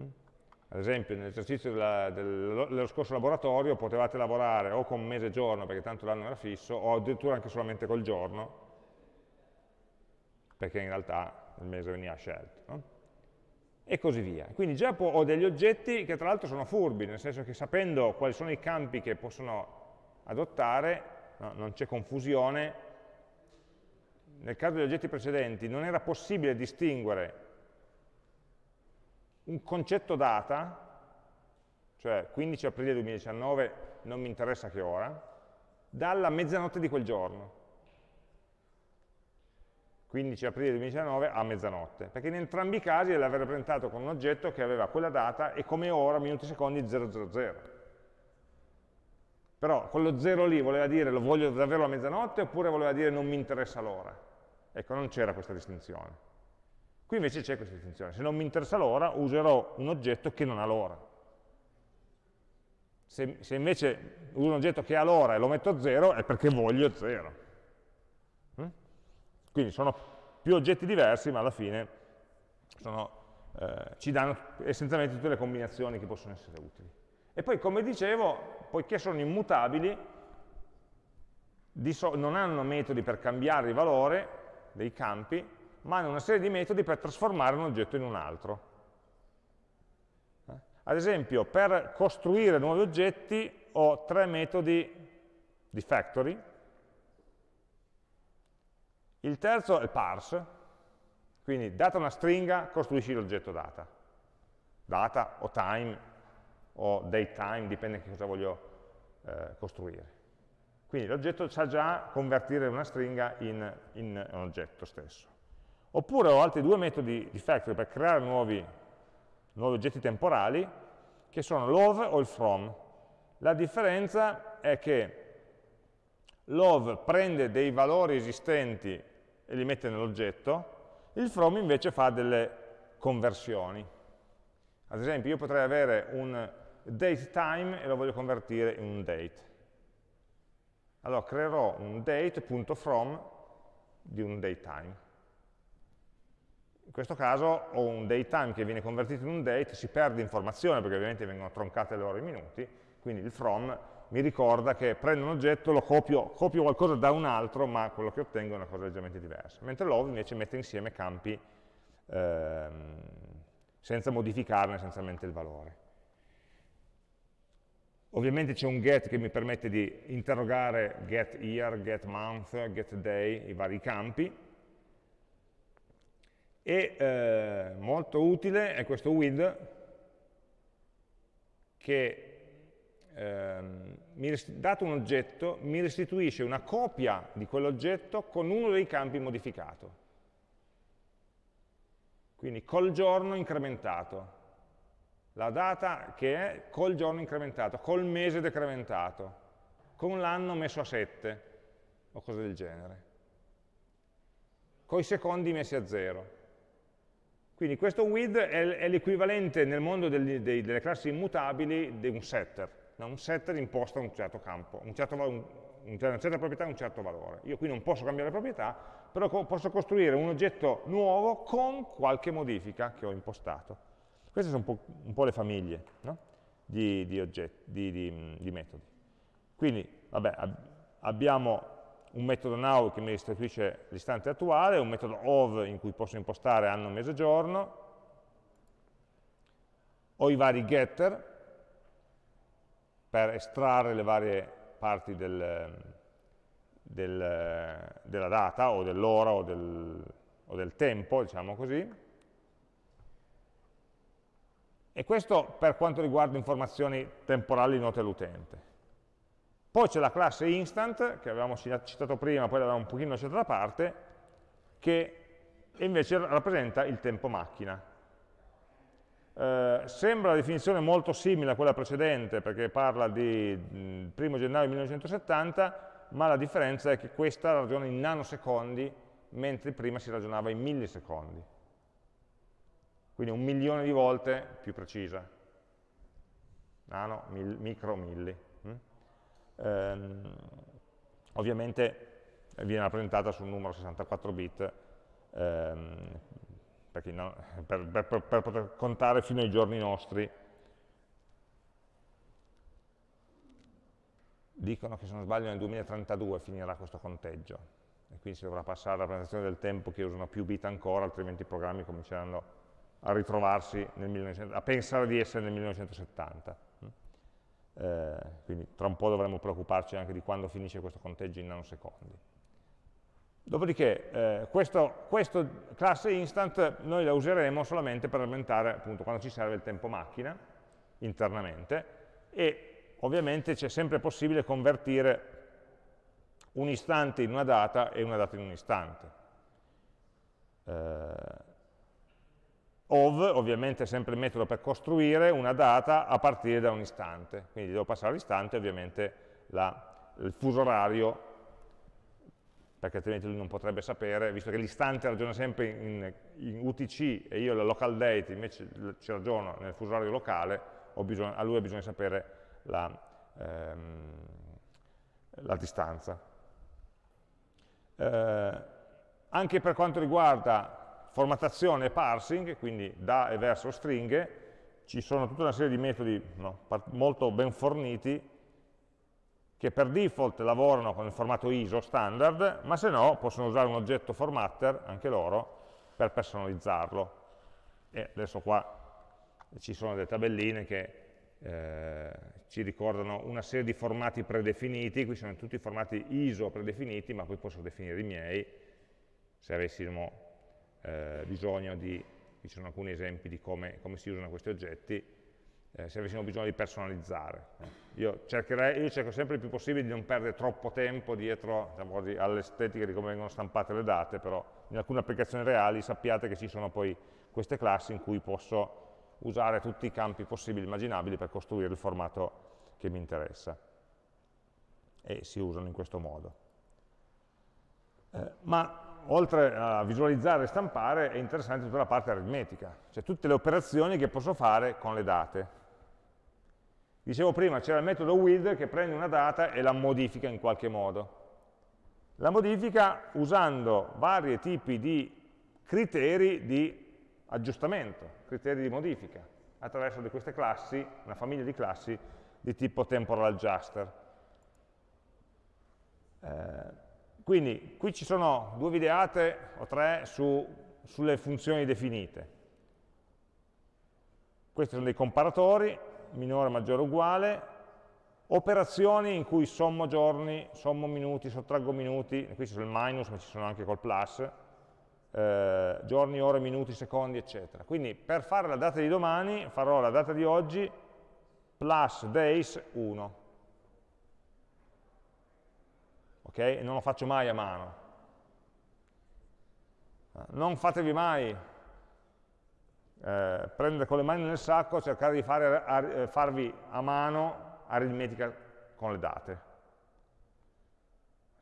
Mm? Ad esempio, nell'esercizio dello scorso laboratorio potevate lavorare o con mese e giorno, perché tanto l'anno era fisso, o addirittura anche solamente col giorno, perché in realtà il mese veniva scelto. No? E così via. Quindi già ho degli oggetti che tra l'altro sono furbi, nel senso che sapendo quali sono i campi che possono adottare, no, non c'è confusione, nel caso degli oggetti precedenti non era possibile distinguere un concetto data, cioè 15 aprile 2019, non mi interessa che ora, dalla mezzanotte di quel giorno. 15 aprile 2019 a mezzanotte, perché in entrambi i casi l'aver rappresentato con un oggetto che aveva quella data e come ora, minuti e secondi, 000. Però quello 0 lì voleva dire lo voglio davvero a mezzanotte oppure voleva dire non mi interessa l'ora. Ecco, non c'era questa distinzione. Qui invece c'è questa distinzione. Se non mi interessa l'ora, userò un oggetto che non ha l'ora. Se, se, invece uso un oggetto che ha l'ora e lo metto a 0, è perché voglio 0. Mm? Quindi sono più oggetti diversi, ma alla fine sono, eh, ci danno essenzialmente tutte le combinazioni che possono essere utili. E poi, come dicevo, poiché sono immutabili, so non hanno metodi per cambiare il valore, dei campi, ma hanno una serie di metodi per trasformare un oggetto in un altro. Eh? Ad esempio, per costruire nuovi oggetti ho tre metodi di factory, il terzo è il parse, quindi data una stringa, costruisci l'oggetto data. Data o time o datetime, dipende che cosa voglio eh, costruire. Quindi l'oggetto sa già convertire una stringa in, in, un oggetto stesso. Oppure ho altri due metodi di factory per creare nuovi, nuovi oggetti temporali, che sono love o il from. La differenza è che love prende dei valori esistenti e li mette nell'oggetto, il from invece fa delle conversioni. Ad esempio io potrei avere un date time e lo voglio convertire in un date. Allora creerò un date.from di un datetime. In questo caso ho un datetime che viene convertito in un date, si perde informazione perché ovviamente vengono troncate le ore e i minuti, quindi il from mi ricorda che prendo un oggetto, lo copio, copio qualcosa da un altro, ma quello che ottengo è una cosa leggermente diversa. Mentre love invece mette insieme campi ehm, senza modificarne essenzialmente il valore. Ovviamente c'è un get che mi permette di interrogare get year, get month, get day, i vari campi. E eh, molto utile è questo with che ehm, dato un oggetto, mi restituisce una copia di quell'oggetto con uno dei campi modificato. Quindi col giorno incrementato. La data che è col giorno incrementato, col mese decrementato, con l'anno messo a 7, o cose del genere. Con i secondi messi a 0. Quindi questo with è, l'equivalente nel mondo degli, dei, delle classi immutabili di un setter un setter imposta un certo campo, un certo, un, una certa proprietà e un certo valore. Io qui non posso cambiare proprietà, però posso costruire un oggetto nuovo con qualche modifica che ho impostato. Queste sono un po', un po le famiglie no? di, di, oggetti, di, di, metodi. Quindi, vabbè, ab abbiamo un metodo now che mi restituisce l'istante attuale, un metodo of in cui posso impostare anno, mese, giorno, ho i vari getter, per estrarre le varie parti del, del, della data o dell'ora o, del, o del tempo, diciamo così. E questo per quanto riguarda informazioni temporali note all'utente. Poi c'è la classe instant, che avevamo citato prima, poi l'avevamo un pochino lasciata da parte, che invece rappresenta il tempo macchina. Eh, sembra la definizione molto simile a quella precedente perché parla di 1 gennaio 1970, ma la differenza è che questa ragiona in nanosecondi, mentre prima si ragionava in millisecondi. Quindi un milione di volte più precisa. Nano, mil, micro, milli. Mm? Ehm, ovviamente viene rappresentata su un numero 64 bit, ehm, no, per, per, per, poter contare fino ai giorni nostri. Dicono che se non sbaglio nel 2032 finirà questo conteggio e quindi si dovrà passare alla rappresentazione del tempo che usano più bit ancora, altrimenti i programmi cominceranno a ritrovarsi, nel 1900, a pensare di essere nel 1970. Eh, quindi tra un po' dovremo preoccuparci anche di quando finisce questo conteggio in nanosecondi. Dopodiché eh, questo, classe instant noi la useremo solamente per aumentare appunto quando ci serve il tempo macchina internamente e ovviamente c'è sempre possibile convertire un istante in una data e una data in un istante. Eh, ov ovviamente sempre il metodo per costruire una data a partire da un istante, quindi devo passare all'istante ovviamente la, il fuso orario perché altrimenti lui non potrebbe sapere, visto che l'istante ragiona sempre in, in, UTC e io la local date invece ci ragiono nel fuso orario locale, bisogno, a lui ha bisogno di sapere la, ehm, la distanza. Eh, anche per quanto riguarda formattazione e parsing, quindi da e verso stringhe, ci sono tutta una serie di metodi no, molto ben forniti che per default lavorano con il formato ISO standard, ma se no possono usare un oggetto formatter, anche loro, per personalizzarlo. E adesso qua ci sono delle tabelline che eh, ci ricordano una serie di formati predefiniti, qui sono tutti formati ISO predefiniti, ma poi posso definire i miei, se avessimo eh, bisogno di, ci sono alcuni esempi di come, come si usano questi oggetti, eh, se avessimo bisogno di personalizzare. Io, cercherei, io, cerco sempre il più possibile di non perdere troppo tempo dietro diciamo, all'estetica di come vengono stampate le date, però in alcune applicazioni reali sappiate che ci sono poi queste classi in cui posso usare tutti i campi possibili e immaginabili per costruire il formato che mi interessa. E si usano in questo modo. Eh, ma oltre a visualizzare e stampare è interessante tutta la parte aritmetica, cioè tutte le operazioni che posso fare con le date. Dicevo prima, c'era il metodo with che prende una data e la modifica in qualche modo. La modifica usando vari tipi di criteri di aggiustamento, criteri di modifica, attraverso di queste classi, una famiglia di classi di tipo temporal adjuster. Eh, quindi qui ci sono due videate o tre su, sulle funzioni definite. Questi sono dei comparatori, minore, maggiore, uguale, operazioni in cui sommo giorni, sommo minuti, sottraggo minuti, qui ci sono il minus, ma ci sono anche col plus, eh, giorni, ore, minuti, secondi, eccetera. Quindi per fare la data di domani farò la data di oggi plus days 1. Ok? E non lo faccio mai a mano. Non fatevi mai eh, prendere con le mani nel sacco, cercare di fare, a, eh, farvi a mano aritmetica con le date.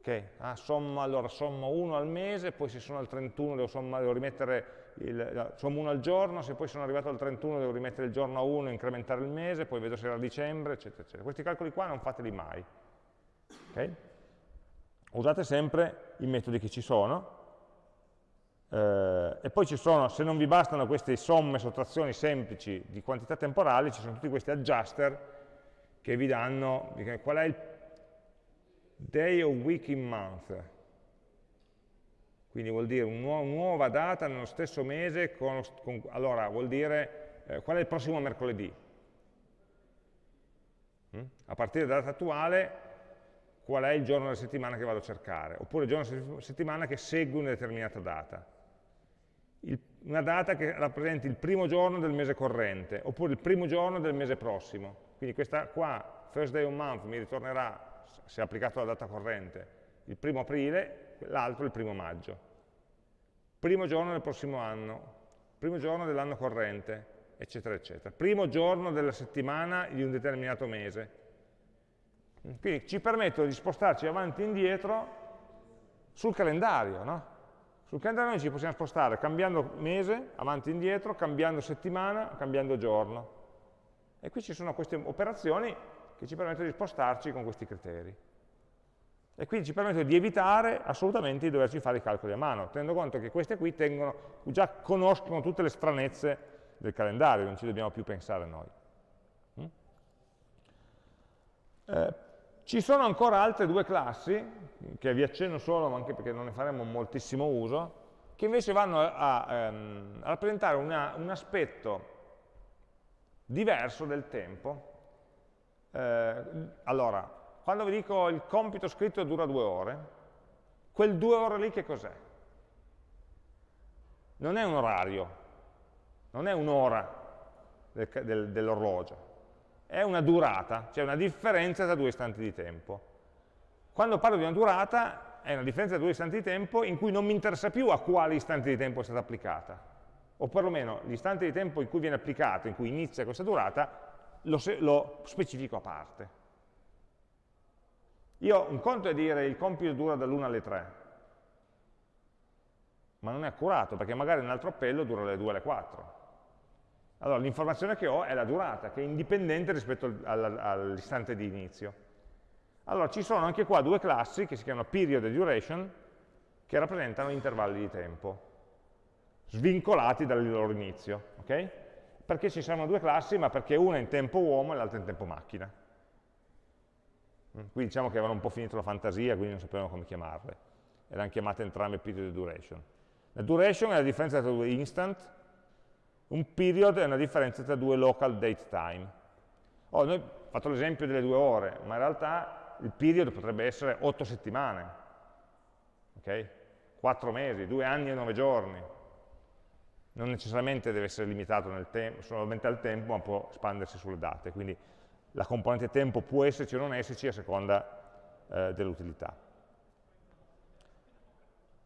Okay? Ah, somma, allora sommo 1 al mese, poi se sono al 31 devo, somma, devo rimettere il, sommo 1 al giorno, se poi sono arrivato al 31 devo rimettere il giorno a 1 e incrementare il mese, poi vedo se era dicembre, eccetera, eccetera. Questi calcoli qua non fateli mai. Okay? Usate sempre i metodi che ci sono, eh, e poi ci sono, se non vi bastano queste somme, sottrazioni semplici di quantità temporali, ci sono tutti questi adjuster che vi danno qual è il day o week in month. Quindi vuol dire una nu nuova data nello stesso mese, con, con, allora vuol dire eh, qual è il prossimo mercoledì. Mm? A partire dalla data attuale, qual è il giorno della settimana che vado a cercare, oppure il giorno della settimana che segue una determinata data. Il, una data che rappresenti il primo giorno del mese corrente, oppure il primo giorno del mese prossimo. Quindi questa qua, first day of month, mi ritornerà se applicato alla data corrente, il primo aprile, l'altro il primo maggio. Primo giorno del prossimo anno, primo giorno dell'anno corrente, eccetera, eccetera. Primo giorno della settimana di un determinato mese. Quindi ci permettono di spostarci avanti e indietro sul calendario, no? Sul calendario noi ci possiamo spostare cambiando mese, avanti e indietro, cambiando settimana, cambiando giorno. E qui ci sono queste operazioni che ci permettono di spostarci con questi criteri. E quindi ci permettono di evitare assolutamente di doverci fare i calcoli a mano, tenendo conto che queste qui tengono, già conoscono tutte le stranezze del calendario, non ci dobbiamo più pensare noi. Mm? Eh, ci sono ancora altre due classi, che vi accenno solo, ma anche perché non ne faremo moltissimo uso, che invece vanno a, ehm, a rappresentare una, un aspetto diverso del tempo, eh, allora, quando vi dico il compito scritto dura due ore, quel due ore lì che cos'è? Non è un orario, non è un'ora del, del, dell'orologio, è una durata, cioè una differenza tra due istanti di tempo. Quando parlo di una durata, è una differenza tra due istanti di tempo in cui non mi interessa più a quale istante di tempo è stata applicata, o perlomeno l'istante di tempo in cui viene applicata, in cui inizia questa durata, lo, lo specifico a parte. Io, un conto è dire il compito dura dall'1 alle 3, ma non è accurato, perché magari un altro appello dura dalle 2 alle 4. Allora, l'informazione che ho è la durata, che è indipendente rispetto all'istante di inizio. Allora, ci sono anche qua due classi, che si chiamano period e duration, che rappresentano intervalli di tempo, svincolati dal loro inizio. Okay? perché ci sono due classi, ma perché una è in tempo uomo e l'altra in tempo macchina. Mm, qui diciamo che avevano un po' finito la fantasia, quindi non sapevano come chiamarle. Erano chiamate entrambe period e duration. La duration è la differenza tra due instant, un period è una differenza tra due local date time. Oh, noi ho fatto l'esempio delle due ore, ma in realtà il period potrebbe essere otto settimane, okay? 4 mesi, due anni e nove giorni. Non necessariamente deve essere limitato solamente al tempo, ma può espandersi sulle date. Quindi la componente tempo può esserci o non esserci a seconda eh, dell'utilità.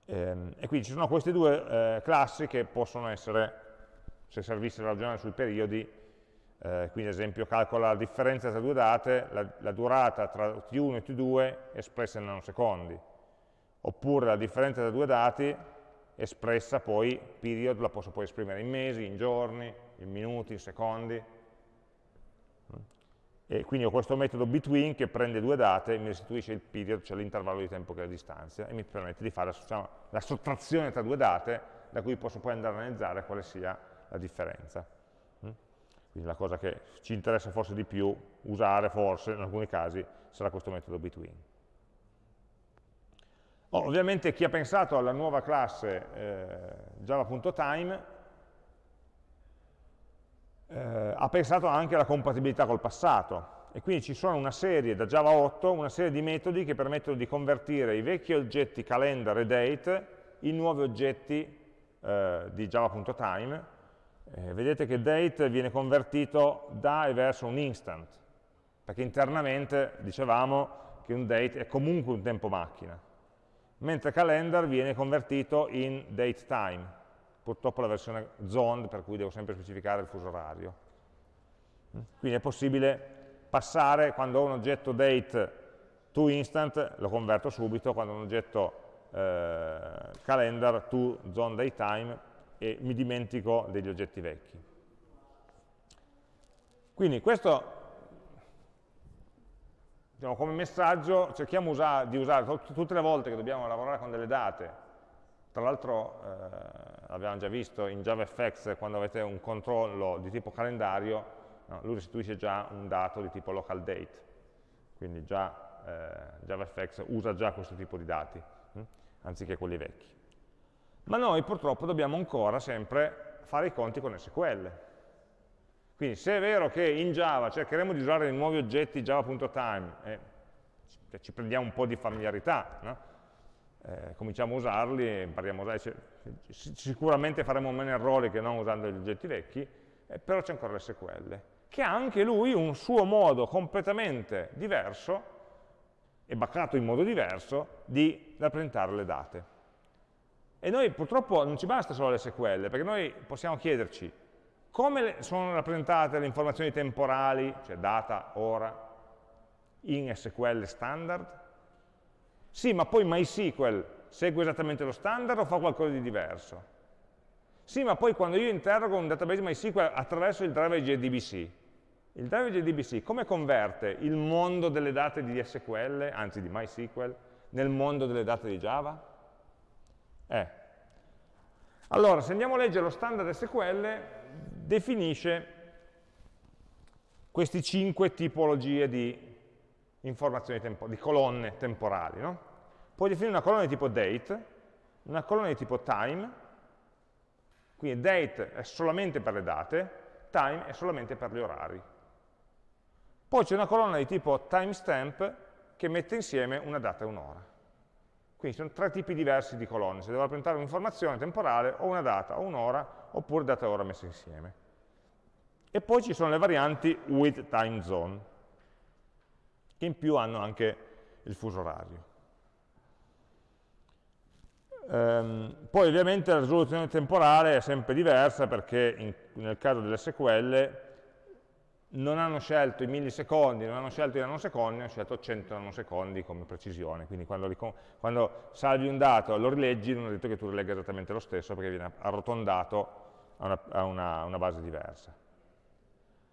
Ehm, e quindi ci sono queste due eh, classi che possono essere, se servisse ragionare sui periodi, eh, quindi ad esempio calcola la differenza tra due date, la, la durata tra t1 e t2 espressa in nanosecondi, oppure la differenza tra due dati espressa poi, period, la posso poi esprimere in mesi, in giorni, in minuti, in secondi. E quindi ho questo metodo between che prende due date e mi restituisce il period, cioè l'intervallo di tempo che è la distanza, e mi permette di fare diciamo, la sottrazione tra due date, da cui posso poi andare a analizzare quale sia la differenza. Quindi la cosa che ci interessa forse di più usare, forse, in alcuni casi, sarà questo metodo between. Oh, ovviamente chi ha pensato alla nuova classe eh, java.time eh, ha pensato anche alla compatibilità col passato e quindi ci sono una serie, da Java 8, una serie di metodi che permettono di convertire i vecchi oggetti calendar e date in nuovi oggetti eh, di java.time. Eh, vedete che date viene convertito da e verso un instant, perché internamente dicevamo che un date è comunque un tempo macchina mentre calendar viene convertito in date time, purtroppo la versione zoned per cui devo sempre specificare il fuso orario. Quindi è possibile passare, quando ho un oggetto date to instant, lo converto subito, quando ho un oggetto eh, calendar to zone date time e mi dimentico degli oggetti vecchi. Quindi questo diciamo, come messaggio cerchiamo usa di usare tutte le volte che dobbiamo lavorare con delle date, tra l'altro eh, l'abbiamo già visto in JavaFX quando avete un controllo di tipo calendario, no, lui restituisce già un dato di tipo local date, quindi già eh, JavaFX usa già questo tipo di dati, hm, anziché quelli vecchi. Ma noi purtroppo dobbiamo ancora sempre fare i conti con SQL, quindi se è vero che in Java cercheremo di usare i nuovi oggetti java.time, eh, ci prendiamo un po' di familiarità, no? eh, cominciamo a usarli, impariamo a usarli, sicuramente faremo meno errori che non usando gli oggetti vecchi, eh, però c'è ancora l'SQL, che ha anche lui un suo modo completamente diverso, e baccato in modo diverso, di rappresentare le date. E noi purtroppo non ci basta solo l'SQL, perché noi possiamo chiederci come sono rappresentate le informazioni temporali, cioè data, ora, in SQL standard? Sì, ma poi MySQL segue esattamente lo standard o fa qualcosa di diverso? Sì, ma poi quando io interrogo un database MySQL attraverso il driver JDBC, il driver JDBC come converte il mondo delle date di SQL, anzi di MySQL, nel mondo delle date di Java? Eh. Allora, se andiamo a leggere lo standard SQL, definisce queste cinque tipologie di informazioni di colonne temporali. No? Puoi definire una colonna di tipo date, una colonna di tipo time, quindi date è solamente per le date, time è solamente per gli orari. Poi c'è una colonna di tipo timestamp che mette insieme una data e un'ora. Quindi sono tre tipi diversi di colonne, se devo rappresentare un'informazione temporale o una data o un'ora, oppure data e ora messe insieme. E poi ci sono le varianti with time zone, che in più hanno anche il fuso orario. Ehm, poi ovviamente la risoluzione temporale è sempre diversa perché in, nel caso dell'SQL non hanno scelto i millisecondi, non hanno scelto i nanosecondi, hanno scelto 100 nanosecondi come precisione, quindi quando, quando salvi un dato e lo rileggi non è detto che tu rilegga esattamente lo stesso perché viene arrotondato a una, a una, una base diversa.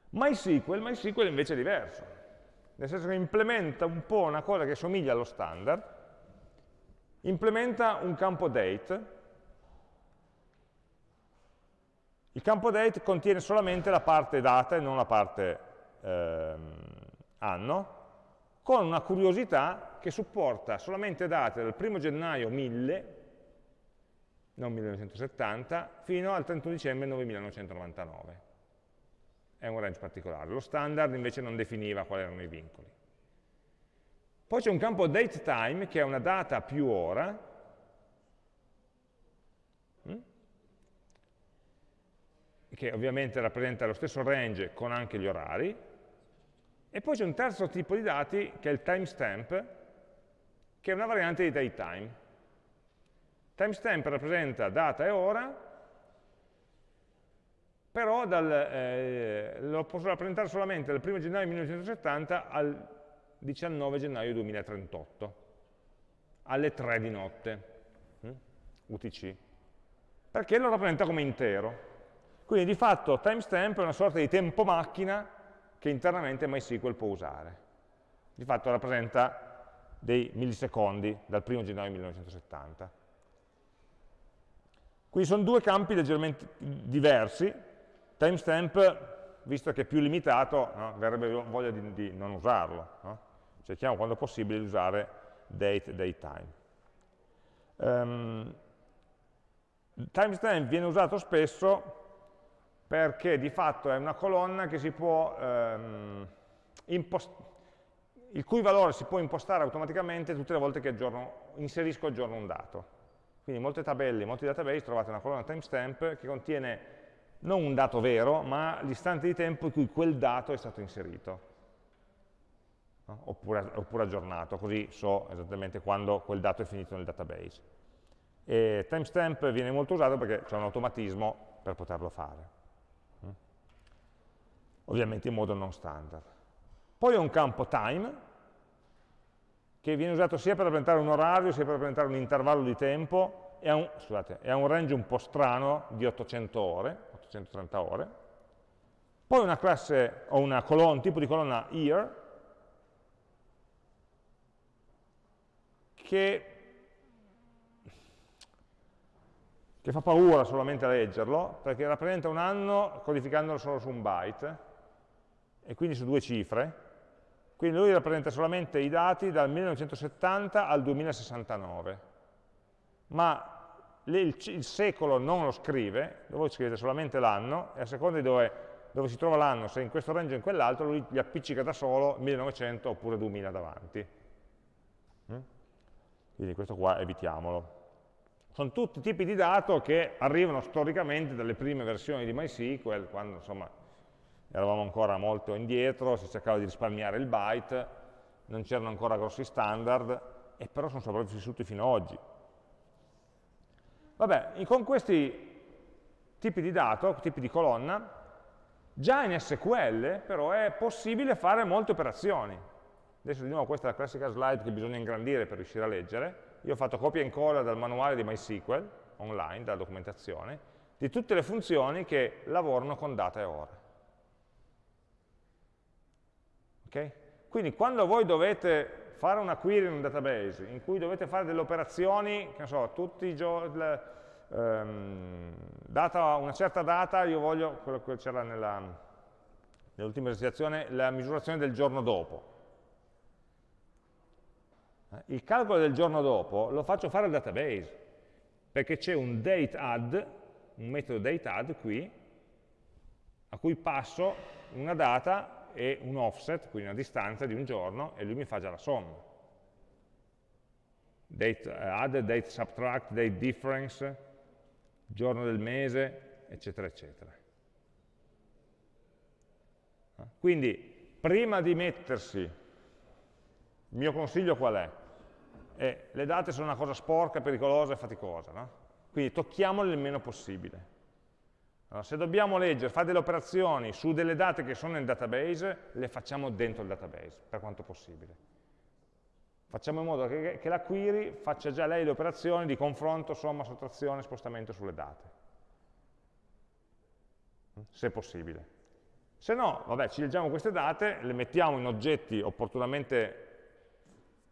MySQL, MySQL invece è diverso, nel senso che implementa un po' una cosa che somiglia allo standard, implementa un campo date, il campo date contiene solamente la parte data e non la parte ehm, anno, con una curiosità che supporta solamente date dal 1 gennaio 1000, non 1970, fino al 31 dicembre 9999. è un range particolare. Lo standard invece non definiva quali erano i vincoli. Poi c'è un campo datetime che è una data più ora, che ovviamente rappresenta lo stesso range con anche gli orari, e poi c'è un terzo tipo di dati che è il timestamp, che è una variante di datetime. Timestamp rappresenta data e ora, però dal, eh, lo posso rappresentare solamente dal 1 gennaio 1970 al 19 gennaio 2038, alle 3 di notte, mm? UTC, perché lo rappresenta come intero. Quindi di fatto timestamp è una sorta di tempo macchina che internamente MySQL può usare. Di fatto rappresenta dei millisecondi dal 1 gennaio 1970. Quindi sono due campi leggermente diversi. Timestamp, visto che è più limitato, no, verrebbe voglia di, di non usarlo. No? cerchiamo quando possibile di usare date, datetime. Um, timestamp viene usato spesso perché di fatto è una colonna può um, il cui valore si può impostare automaticamente tutte le volte che aggiorno, inserisco aggiorno un dato. Quindi in molte tabelle, in molti database trovate una colonna timestamp che contiene non un dato vero, ma l'istante di tempo in cui quel dato è stato inserito no? oppure, oppure, aggiornato, così so esattamente quando quel dato è finito nel database. E timestamp viene molto usato perché c'è un automatismo per poterlo fare? Ovviamente in modo non standard. Poi ho un campo time, che viene usato sia per rappresentare un orario, sia per rappresentare un intervallo di tempo, e ha un, scusate, ha un range un po' strano di 800 ore, 830 ore. Poi una classe, o una colonna, un tipo di colonna year, che, che fa paura solamente a leggerlo, perché rappresenta un anno codificandolo solo su un byte, e quindi su due cifre, quindi lui rappresenta solamente i dati dal 1970 al 2069, ma il, secolo non lo scrive, voi scrivete solamente l'anno, e a seconda di dove, dove si trova l'anno, se in questo range o in quell'altro, lui gli appiccica da solo 1900 oppure 2000 davanti. Mm? quindi questo qua evitiamolo. Sono tutti tipi di dato che arrivano storicamente dalle prime versioni di MySQL, quando insomma eravamo ancora molto indietro, si cercava di risparmiare il byte, non c'erano ancora grossi standard, e però sono sopravvissuti fino ad oggi. Vabbè, con questi tipi di dato, tipi di colonna, già in SQL però è possibile fare molte operazioni. Adesso di nuovo questa è la classica slide che bisogna ingrandire per riuscire a leggere. Io ho fatto copia e incolla dal manuale di MySQL, online, dalla documentazione, di tutte le funzioni che lavorano con data e ore. Okay? Quindi quando voi dovete fare una query in un database, in cui dovete fare delle operazioni, che ne so, tutti i giorni, data una certa data, io voglio, quello che c'era nell'ultima esercitazione, la misurazione del giorno dopo. Eh, il calcolo del giorno dopo lo faccio fare al database, perché c'è un dateAdd, un metodo dateAdd qui, a cui passo una data e un offset, quindi una distanza di un giorno, e lui mi fa già la somma. Date add, date subtract, date difference, giorno del mese, eccetera, eccetera. Eh, quindi, prima di mettersi il mio consiglio qual è? Eh, le date sono una cosa sporca, pericolosa e faticosa, no? quindi tocchiamole il meno possibile. Allora, se dobbiamo leggere, fare delle operazioni su delle date che sono nel database, le facciamo dentro il database, per quanto possibile. Facciamo in modo che, che la query faccia già lei le operazioni di confronto, somma, sottrazione, spostamento sulle date. Se possibile. Se no, vabbè, ci leggiamo queste date, le mettiamo in oggetti opportunamente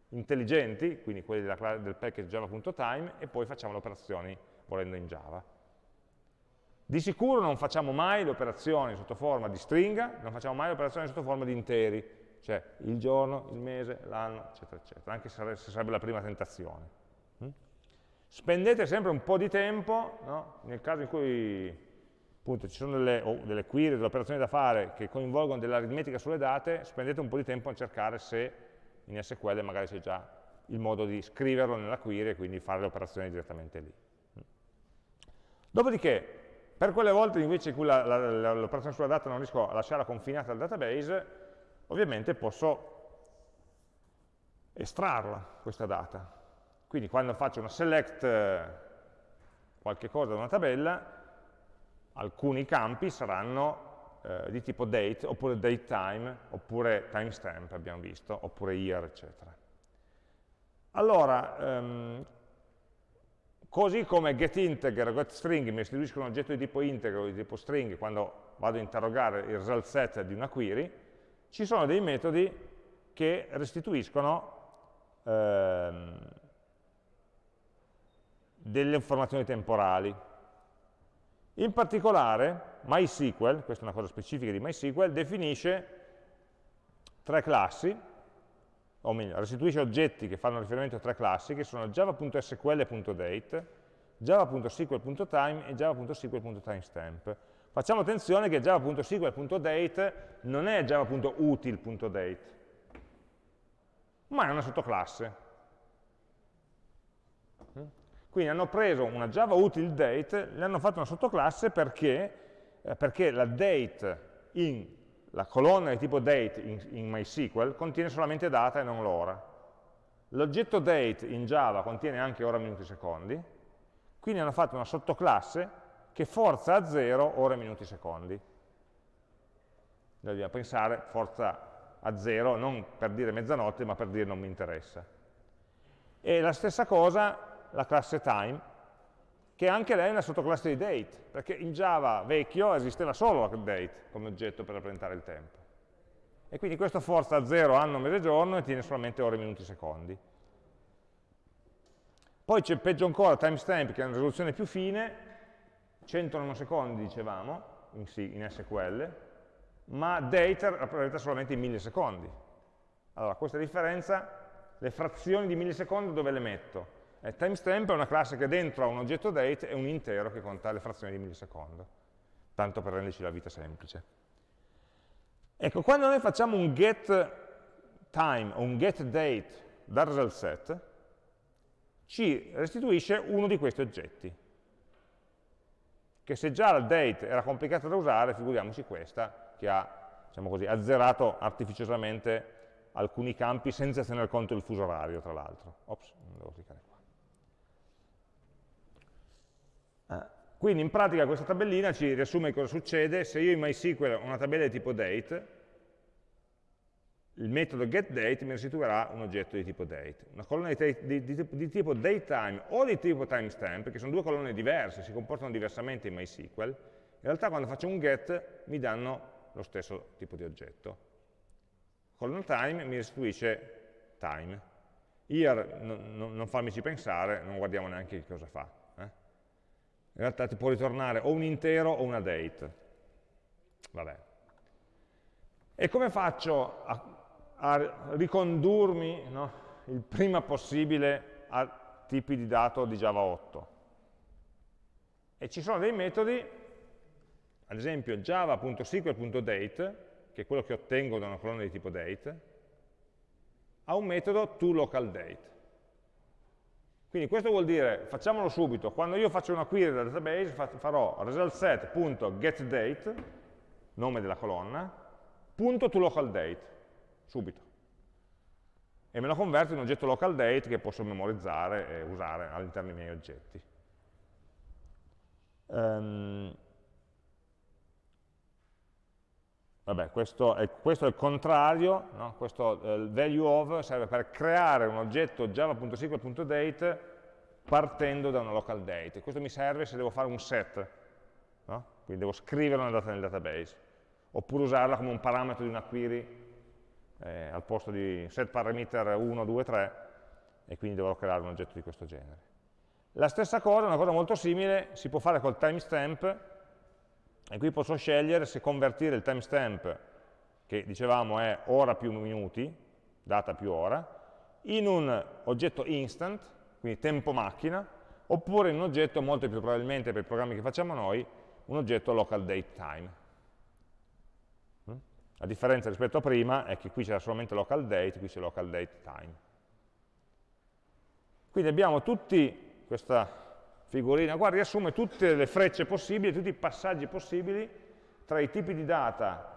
intelligenti, quindi quelli della, del package java.time, e poi facciamo le operazioni volendo in Java. Di sicuro non facciamo mai le operazioni sotto forma di stringa, non facciamo mai le operazioni sotto forma di interi, cioè il giorno, il mese, l'anno, eccetera, eccetera, anche se sarebbe la prima tentazione. Mm? Spendete sempre un po' di tempo, no? nel caso in cui appunto ci sono delle, oh, delle query, delle operazioni da fare che coinvolgono dell'aritmetica sulle date, spendete un po' di tempo a cercare se in SQL magari c'è già il modo di scriverlo nella query e quindi fare le operazioni direttamente lì. Dopodiché, per quelle volte invece in cui l'operazione sulla data non riesco a lasciarla confinata al database, ovviamente posso estrarla, questa data. Quindi quando faccio una select eh, qualche cosa da una tabella, alcuni campi saranno eh, di tipo date, oppure datetime, oppure timestamp, abbiamo visto, oppure year, eccetera. Allora, ehm, così come getInteger e getString mi restituiscono un oggetto di tipo integer o di tipo string quando vado a interrogare il result set di una query, ci sono dei metodi che restituiscono ehm, delle informazioni temporali. In particolare MySQL, questa è una cosa specifica di MySQL, definisce tre classi, o meglio, restituisce oggetti che fanno riferimento a tre classi, che sono java.sql.date, java.sql.time e java.sql.timestamp. Facciamo attenzione che java.sql.date non è java.util.date, ma è una sottoclasse. Quindi hanno preso una Java util date, le hanno fatto una sottoclasse perché, eh, perché la date in la colonna di tipo date in, in MySQL contiene solamente data e non l'ora. L'oggetto date in Java contiene anche ora, minuti, secondi, quindi hanno fatto una sottoclasse che forza a zero ore, minuti, secondi. Dobbiamo pensare forza a zero non per dire mezzanotte, ma per dire non mi interessa. E la stessa cosa la classe time, che anche lei è una sottoclasse di date, perché in Java vecchio esisteva solo la date come oggetto per rappresentare il tempo. E quindi questo forza a 0 anno, mese, giorno e tiene solamente ore, minuti, secondi. Poi c'è peggio ancora timestamp, che è una risoluzione più fine, 100 nanosecondi dicevamo, in, C, in SQL, ma date rappresenta solamente i millisecondi. Allora, questa differenza, le frazioni di millisecondo dove le metto? Eh, timestamp è una classe che dentro ha un oggetto date e un intero che conta le frazioni di millisecondo, tanto per renderci la vita semplice. Ecco, quando noi facciamo un get time o un get date dal result set, ci restituisce uno di questi oggetti, che se già la date era complicata da usare, figuriamoci questa, che ha, diciamo così, azzerato artificiosamente alcuni campi senza tener conto del fuso orario, tra l'altro. Ops, non devo cliccare qua. Quindi in pratica questa tabellina ci riassume cosa succede se io in MySQL ho una tabella di tipo date, il metodo getDate mi restituirà un oggetto di tipo date. Una colonna di, di, di, di tipo datetime o di tipo timestamp, che sono due colonne diverse, si comportano diversamente in MySQL, in realtà quando faccio un get mi danno lo stesso tipo di oggetto. Colonna time mi restituisce time. Here non, non farmici pensare, non guardiamo neanche che cosa fa in realtà ti può ritornare o un intero o una date. Vabbè. E come faccio a, a ricondurmi no, il prima possibile a tipi di dato di Java 8? E ci sono dei metodi, ad esempio java.sql.date, che è quello che ottengo da una colonna di tipo date, ha un metodo toLocalDate. Quindi questo vuol dire, facciamolo subito, quando io faccio una query dal database farò resultSet.getDate, nome della colonna, punto to localDate, subito. E me lo converto in un oggetto localDate che posso memorizzare e usare all'interno dei miei oggetti. Um, Vabbè, questo è, questo è, il contrario, no? questo eh, value of serve per creare un oggetto java.sql.date partendo da una local date. Questo mi serve se devo fare un set, no? quindi devo scrivere una data nel database, oppure usarla come un parametro di una query eh, al posto di set parameter 1, 2, 3, e quindi dovrò creare un oggetto di questo genere. La stessa cosa, una cosa molto simile, si può fare col timestamp, e qui posso scegliere se convertire il timestamp, che dicevamo è ora più minuti, data più ora, in un oggetto instant, quindi tempo macchina, oppure in un oggetto molto più probabilmente per i programmi che facciamo noi, un oggetto local date time. Mm? La differenza rispetto a prima è che qui c'era solamente local date, qui c'è local date time. Quindi abbiamo tutti, questa figurina qua riassume tutte le frecce possibili, tutti i passaggi possibili tra i tipi di data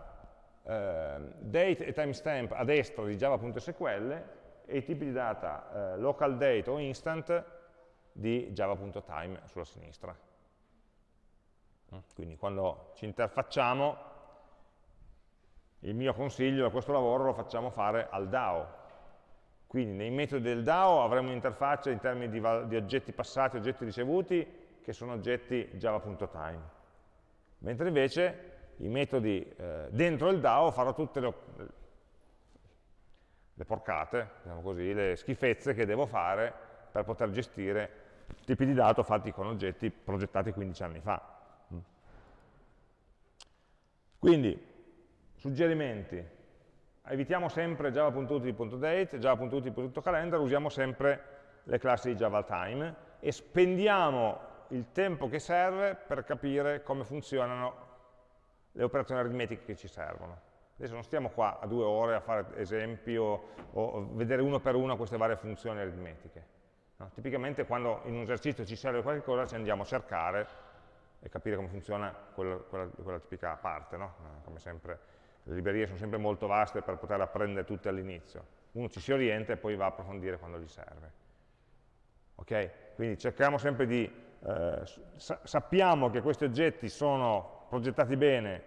eh, date e timestamp a destra di java.sql e i tipi di data eh, local date o instant di java.time sulla sinistra. Mm, quindi quando ci interfacciamo, il mio consiglio da questo lavoro lo facciamo fare al DAO, quindi nei metodi del DAO avremo un'interfaccia in termini di, di, oggetti passati, oggetti ricevuti, che sono oggetti java.time. Mentre invece i metodi eh, dentro il DAO farò tutte le, le porcate, diciamo così, le schifezze che devo fare per poter gestire tipi di dato fatti con oggetti progettati 15 anni fa. Mm. Quindi, suggerimenti, evitiamo sempre java.util.date, java.util.calendar, usiamo sempre le classi di JavaTime e spendiamo il tempo che serve per capire come funzionano le operazioni aritmetiche che ci servono. Adesso non stiamo qua a due ore a fare esempi o, o vedere uno per uno queste varie funzioni aritmetiche. No? Tipicamente quando in un esercizio ci serve qualcosa ci andiamo a cercare e capire come funziona quella, quella, quella tipica parte. No? Come sempre le librerie sono sempre molto vaste per poter apprendere tutte all'inizio. Uno ci si orienta e poi va a approfondire quando gli serve. Ok? Quindi cerchiamo sempre di, eh, sa sappiamo che questi oggetti sono progettati bene,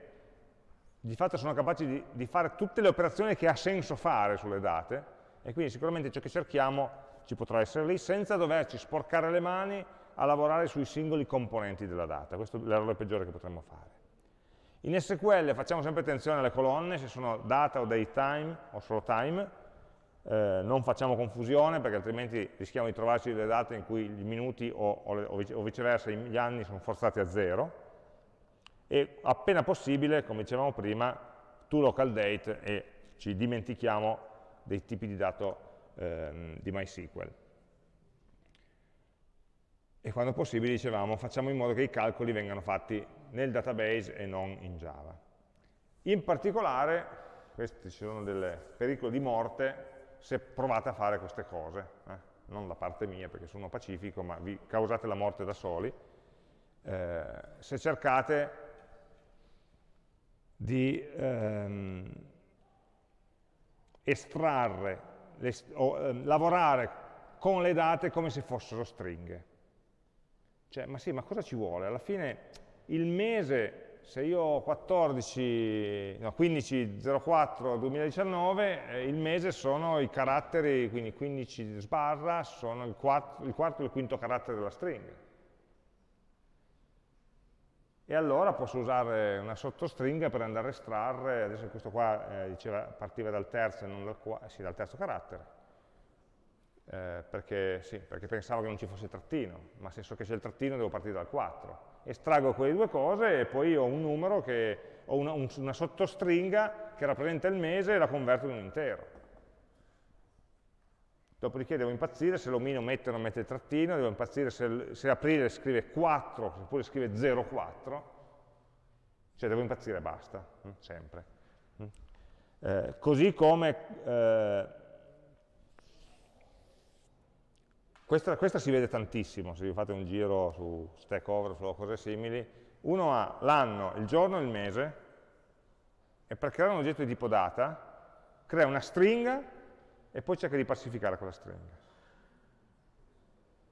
di fatto sono capaci di, di fare tutte le operazioni che ha senso fare sulle date, e quindi sicuramente ciò che cerchiamo ci potrà essere lì senza doverci sporcare le mani a lavorare sui singoli componenti della data. Questo è l'errore peggiore che potremmo fare. In SQL facciamo sempre attenzione alle colonne, se sono data o datetime o solo time, eh, non facciamo confusione perché altrimenti rischiamo di trovarci delle date in cui i minuti o, o, o viceversa gli anni sono forzati a zero e appena possibile, come dicevamo prima, to local date e ci dimentichiamo dei tipi di dato eh, di MySQL. E quando possibile, dicevamo, facciamo in modo che i calcoli vengano fatti nel database e non in Java. In particolare, questi sono dei pericoli di morte se provate a fare queste cose, eh? non da parte mia perché sono pacifico, ma vi causate la morte da soli, eh, se cercate di ehm, estrarre, le, o eh, lavorare con le date come se fossero stringhe. Cioè, ma sì, ma cosa ci vuole? Alla fine il mese, se io ho 14, no, 15.04 2019, eh, il mese sono i caratteri, quindi 15 sbarra, sono il quarto, il quarto e il quinto carattere della stringa. E allora posso usare una sottostringa per andare a estrarre, adesso questo qua eh, diceva partiva dal terzo non dal, sì, dal terzo carattere, eh, perché, sì, perché pensavo che non ci fosse trattino, ma se so che c'è il trattino devo partire dal 4 estraggo quelle due cose e poi ho un numero che ho una, un, una sottostringa che rappresenta il mese e la converto in un intero. Dopodiché devo impazzire se l'omino mette o non mette il trattino, devo impazzire se, se aprile scrive 4 oppure scrive 04, cioè devo impazzire e basta, hm, sempre. Hm. Eh, così come eh, Questa, questa, si vede tantissimo se vi fate un giro su Stack Overflow o cose simili. Uno ha l'anno, il giorno e il mese, e per creare un oggetto di tipo data, crea una stringa e poi cerca di pacificare quella stringa.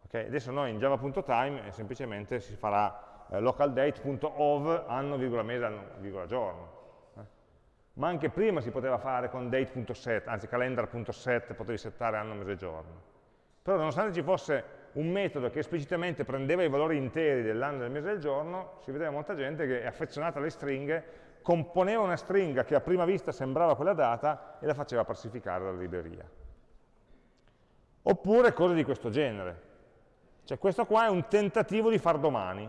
Okay? Adesso noi in java.time eh, semplicemente si farà eh, localdate.ov anno, mese, anno, giorno. Eh? Ma anche prima si poteva fare con date.set, anzi calendar.set, potevi settare anno, mese, giorno. Però nonostante ci fosse un metodo che esplicitamente prendeva i valori interi dell'anno, del mese e del giorno, si vedeva molta gente che è affezionata alle stringhe, componeva una stringa che a prima vista sembrava quella data e la faceva parsificare dalla libreria. Oppure cose di questo genere. Cioè questo qua è un tentativo di far domani,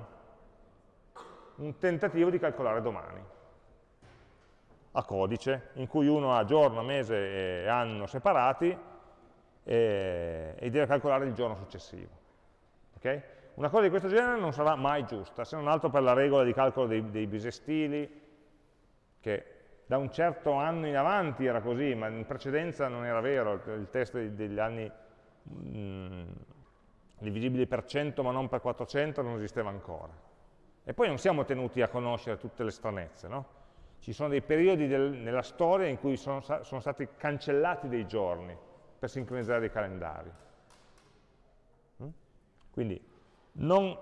un tentativo di calcolare domani a codice, in cui uno ha giorno, mese e anno separati e, e deve calcolare il giorno successivo. Okay? una cosa di questo genere non sarà mai giusta, se non altro per la regola di calcolo dei, dei bisestili, che da un certo anno in avanti era così, ma in precedenza non era vero, il test degli anni mh, mm, divisibili per 100 ma non per 400 non esisteva ancora. E poi non siamo tenuti a conoscere tutte le stranezze, no? Ci sono dei periodi del, nella storia in cui sono, sono stati cancellati dei giorni per sincronizzare dei calendari. Mm? Quindi non,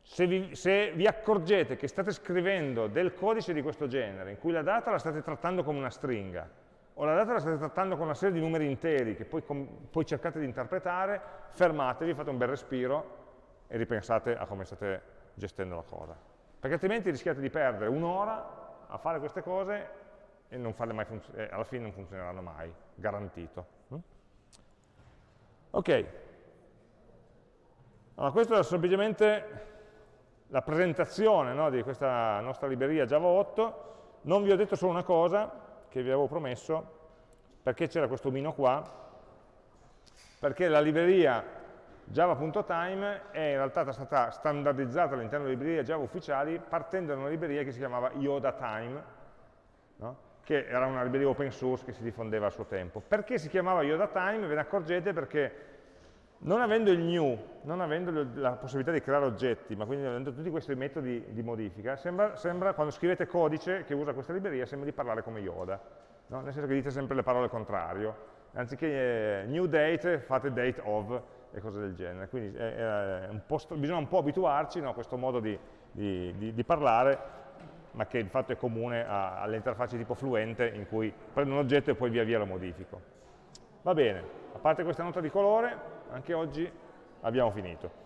se, vi, se, vi, accorgete che state scrivendo del codice di questo genere, in cui la data la state trattando come una stringa, o la data la state trattando con una serie di numeri interi che poi, poi cercate di interpretare, fermatevi, fate un bel respiro e ripensate a come state gestendo la cosa. Perché altrimenti rischiate di perdere un'ora a fare queste cose e eh, alla fine non funzioneranno mai, garantito. Mm? Ok, allora, questa è semplicemente la presentazione no, di questa nostra libreria Java 8. Non vi ho detto solo una cosa, che vi avevo promesso, perché c'era questo omino qua, perché la libreria java.time è in realtà stata standardizzata all'interno delle librerie Java ufficiali partendo da una libreria che si chiamava Yoda Time, no? Che era una libreria open source che si diffondeva a suo tempo. Perché si chiamava Yoda Time? Ve ne accorgete perché non avendo il new, non avendo la possibilità di creare oggetti, ma quindi avendo tutti questi metodi di modifica, sembra, sembra quando scrivete codice che usa questa libreria, sembra di parlare come Yoda, no? nel senso che dite sempre le parole al contrario. Anziché eh, new date, fate date of e cose del genere. Quindi è, è un bisogna un po' abituarci no, a questo modo di, di, di, di, parlare, ma che di fatto è comune alle interfacce tipo fluente, in cui prendo un oggetto e poi via via lo modifico. Va bene, a parte questa nota di colore, anche oggi abbiamo finito.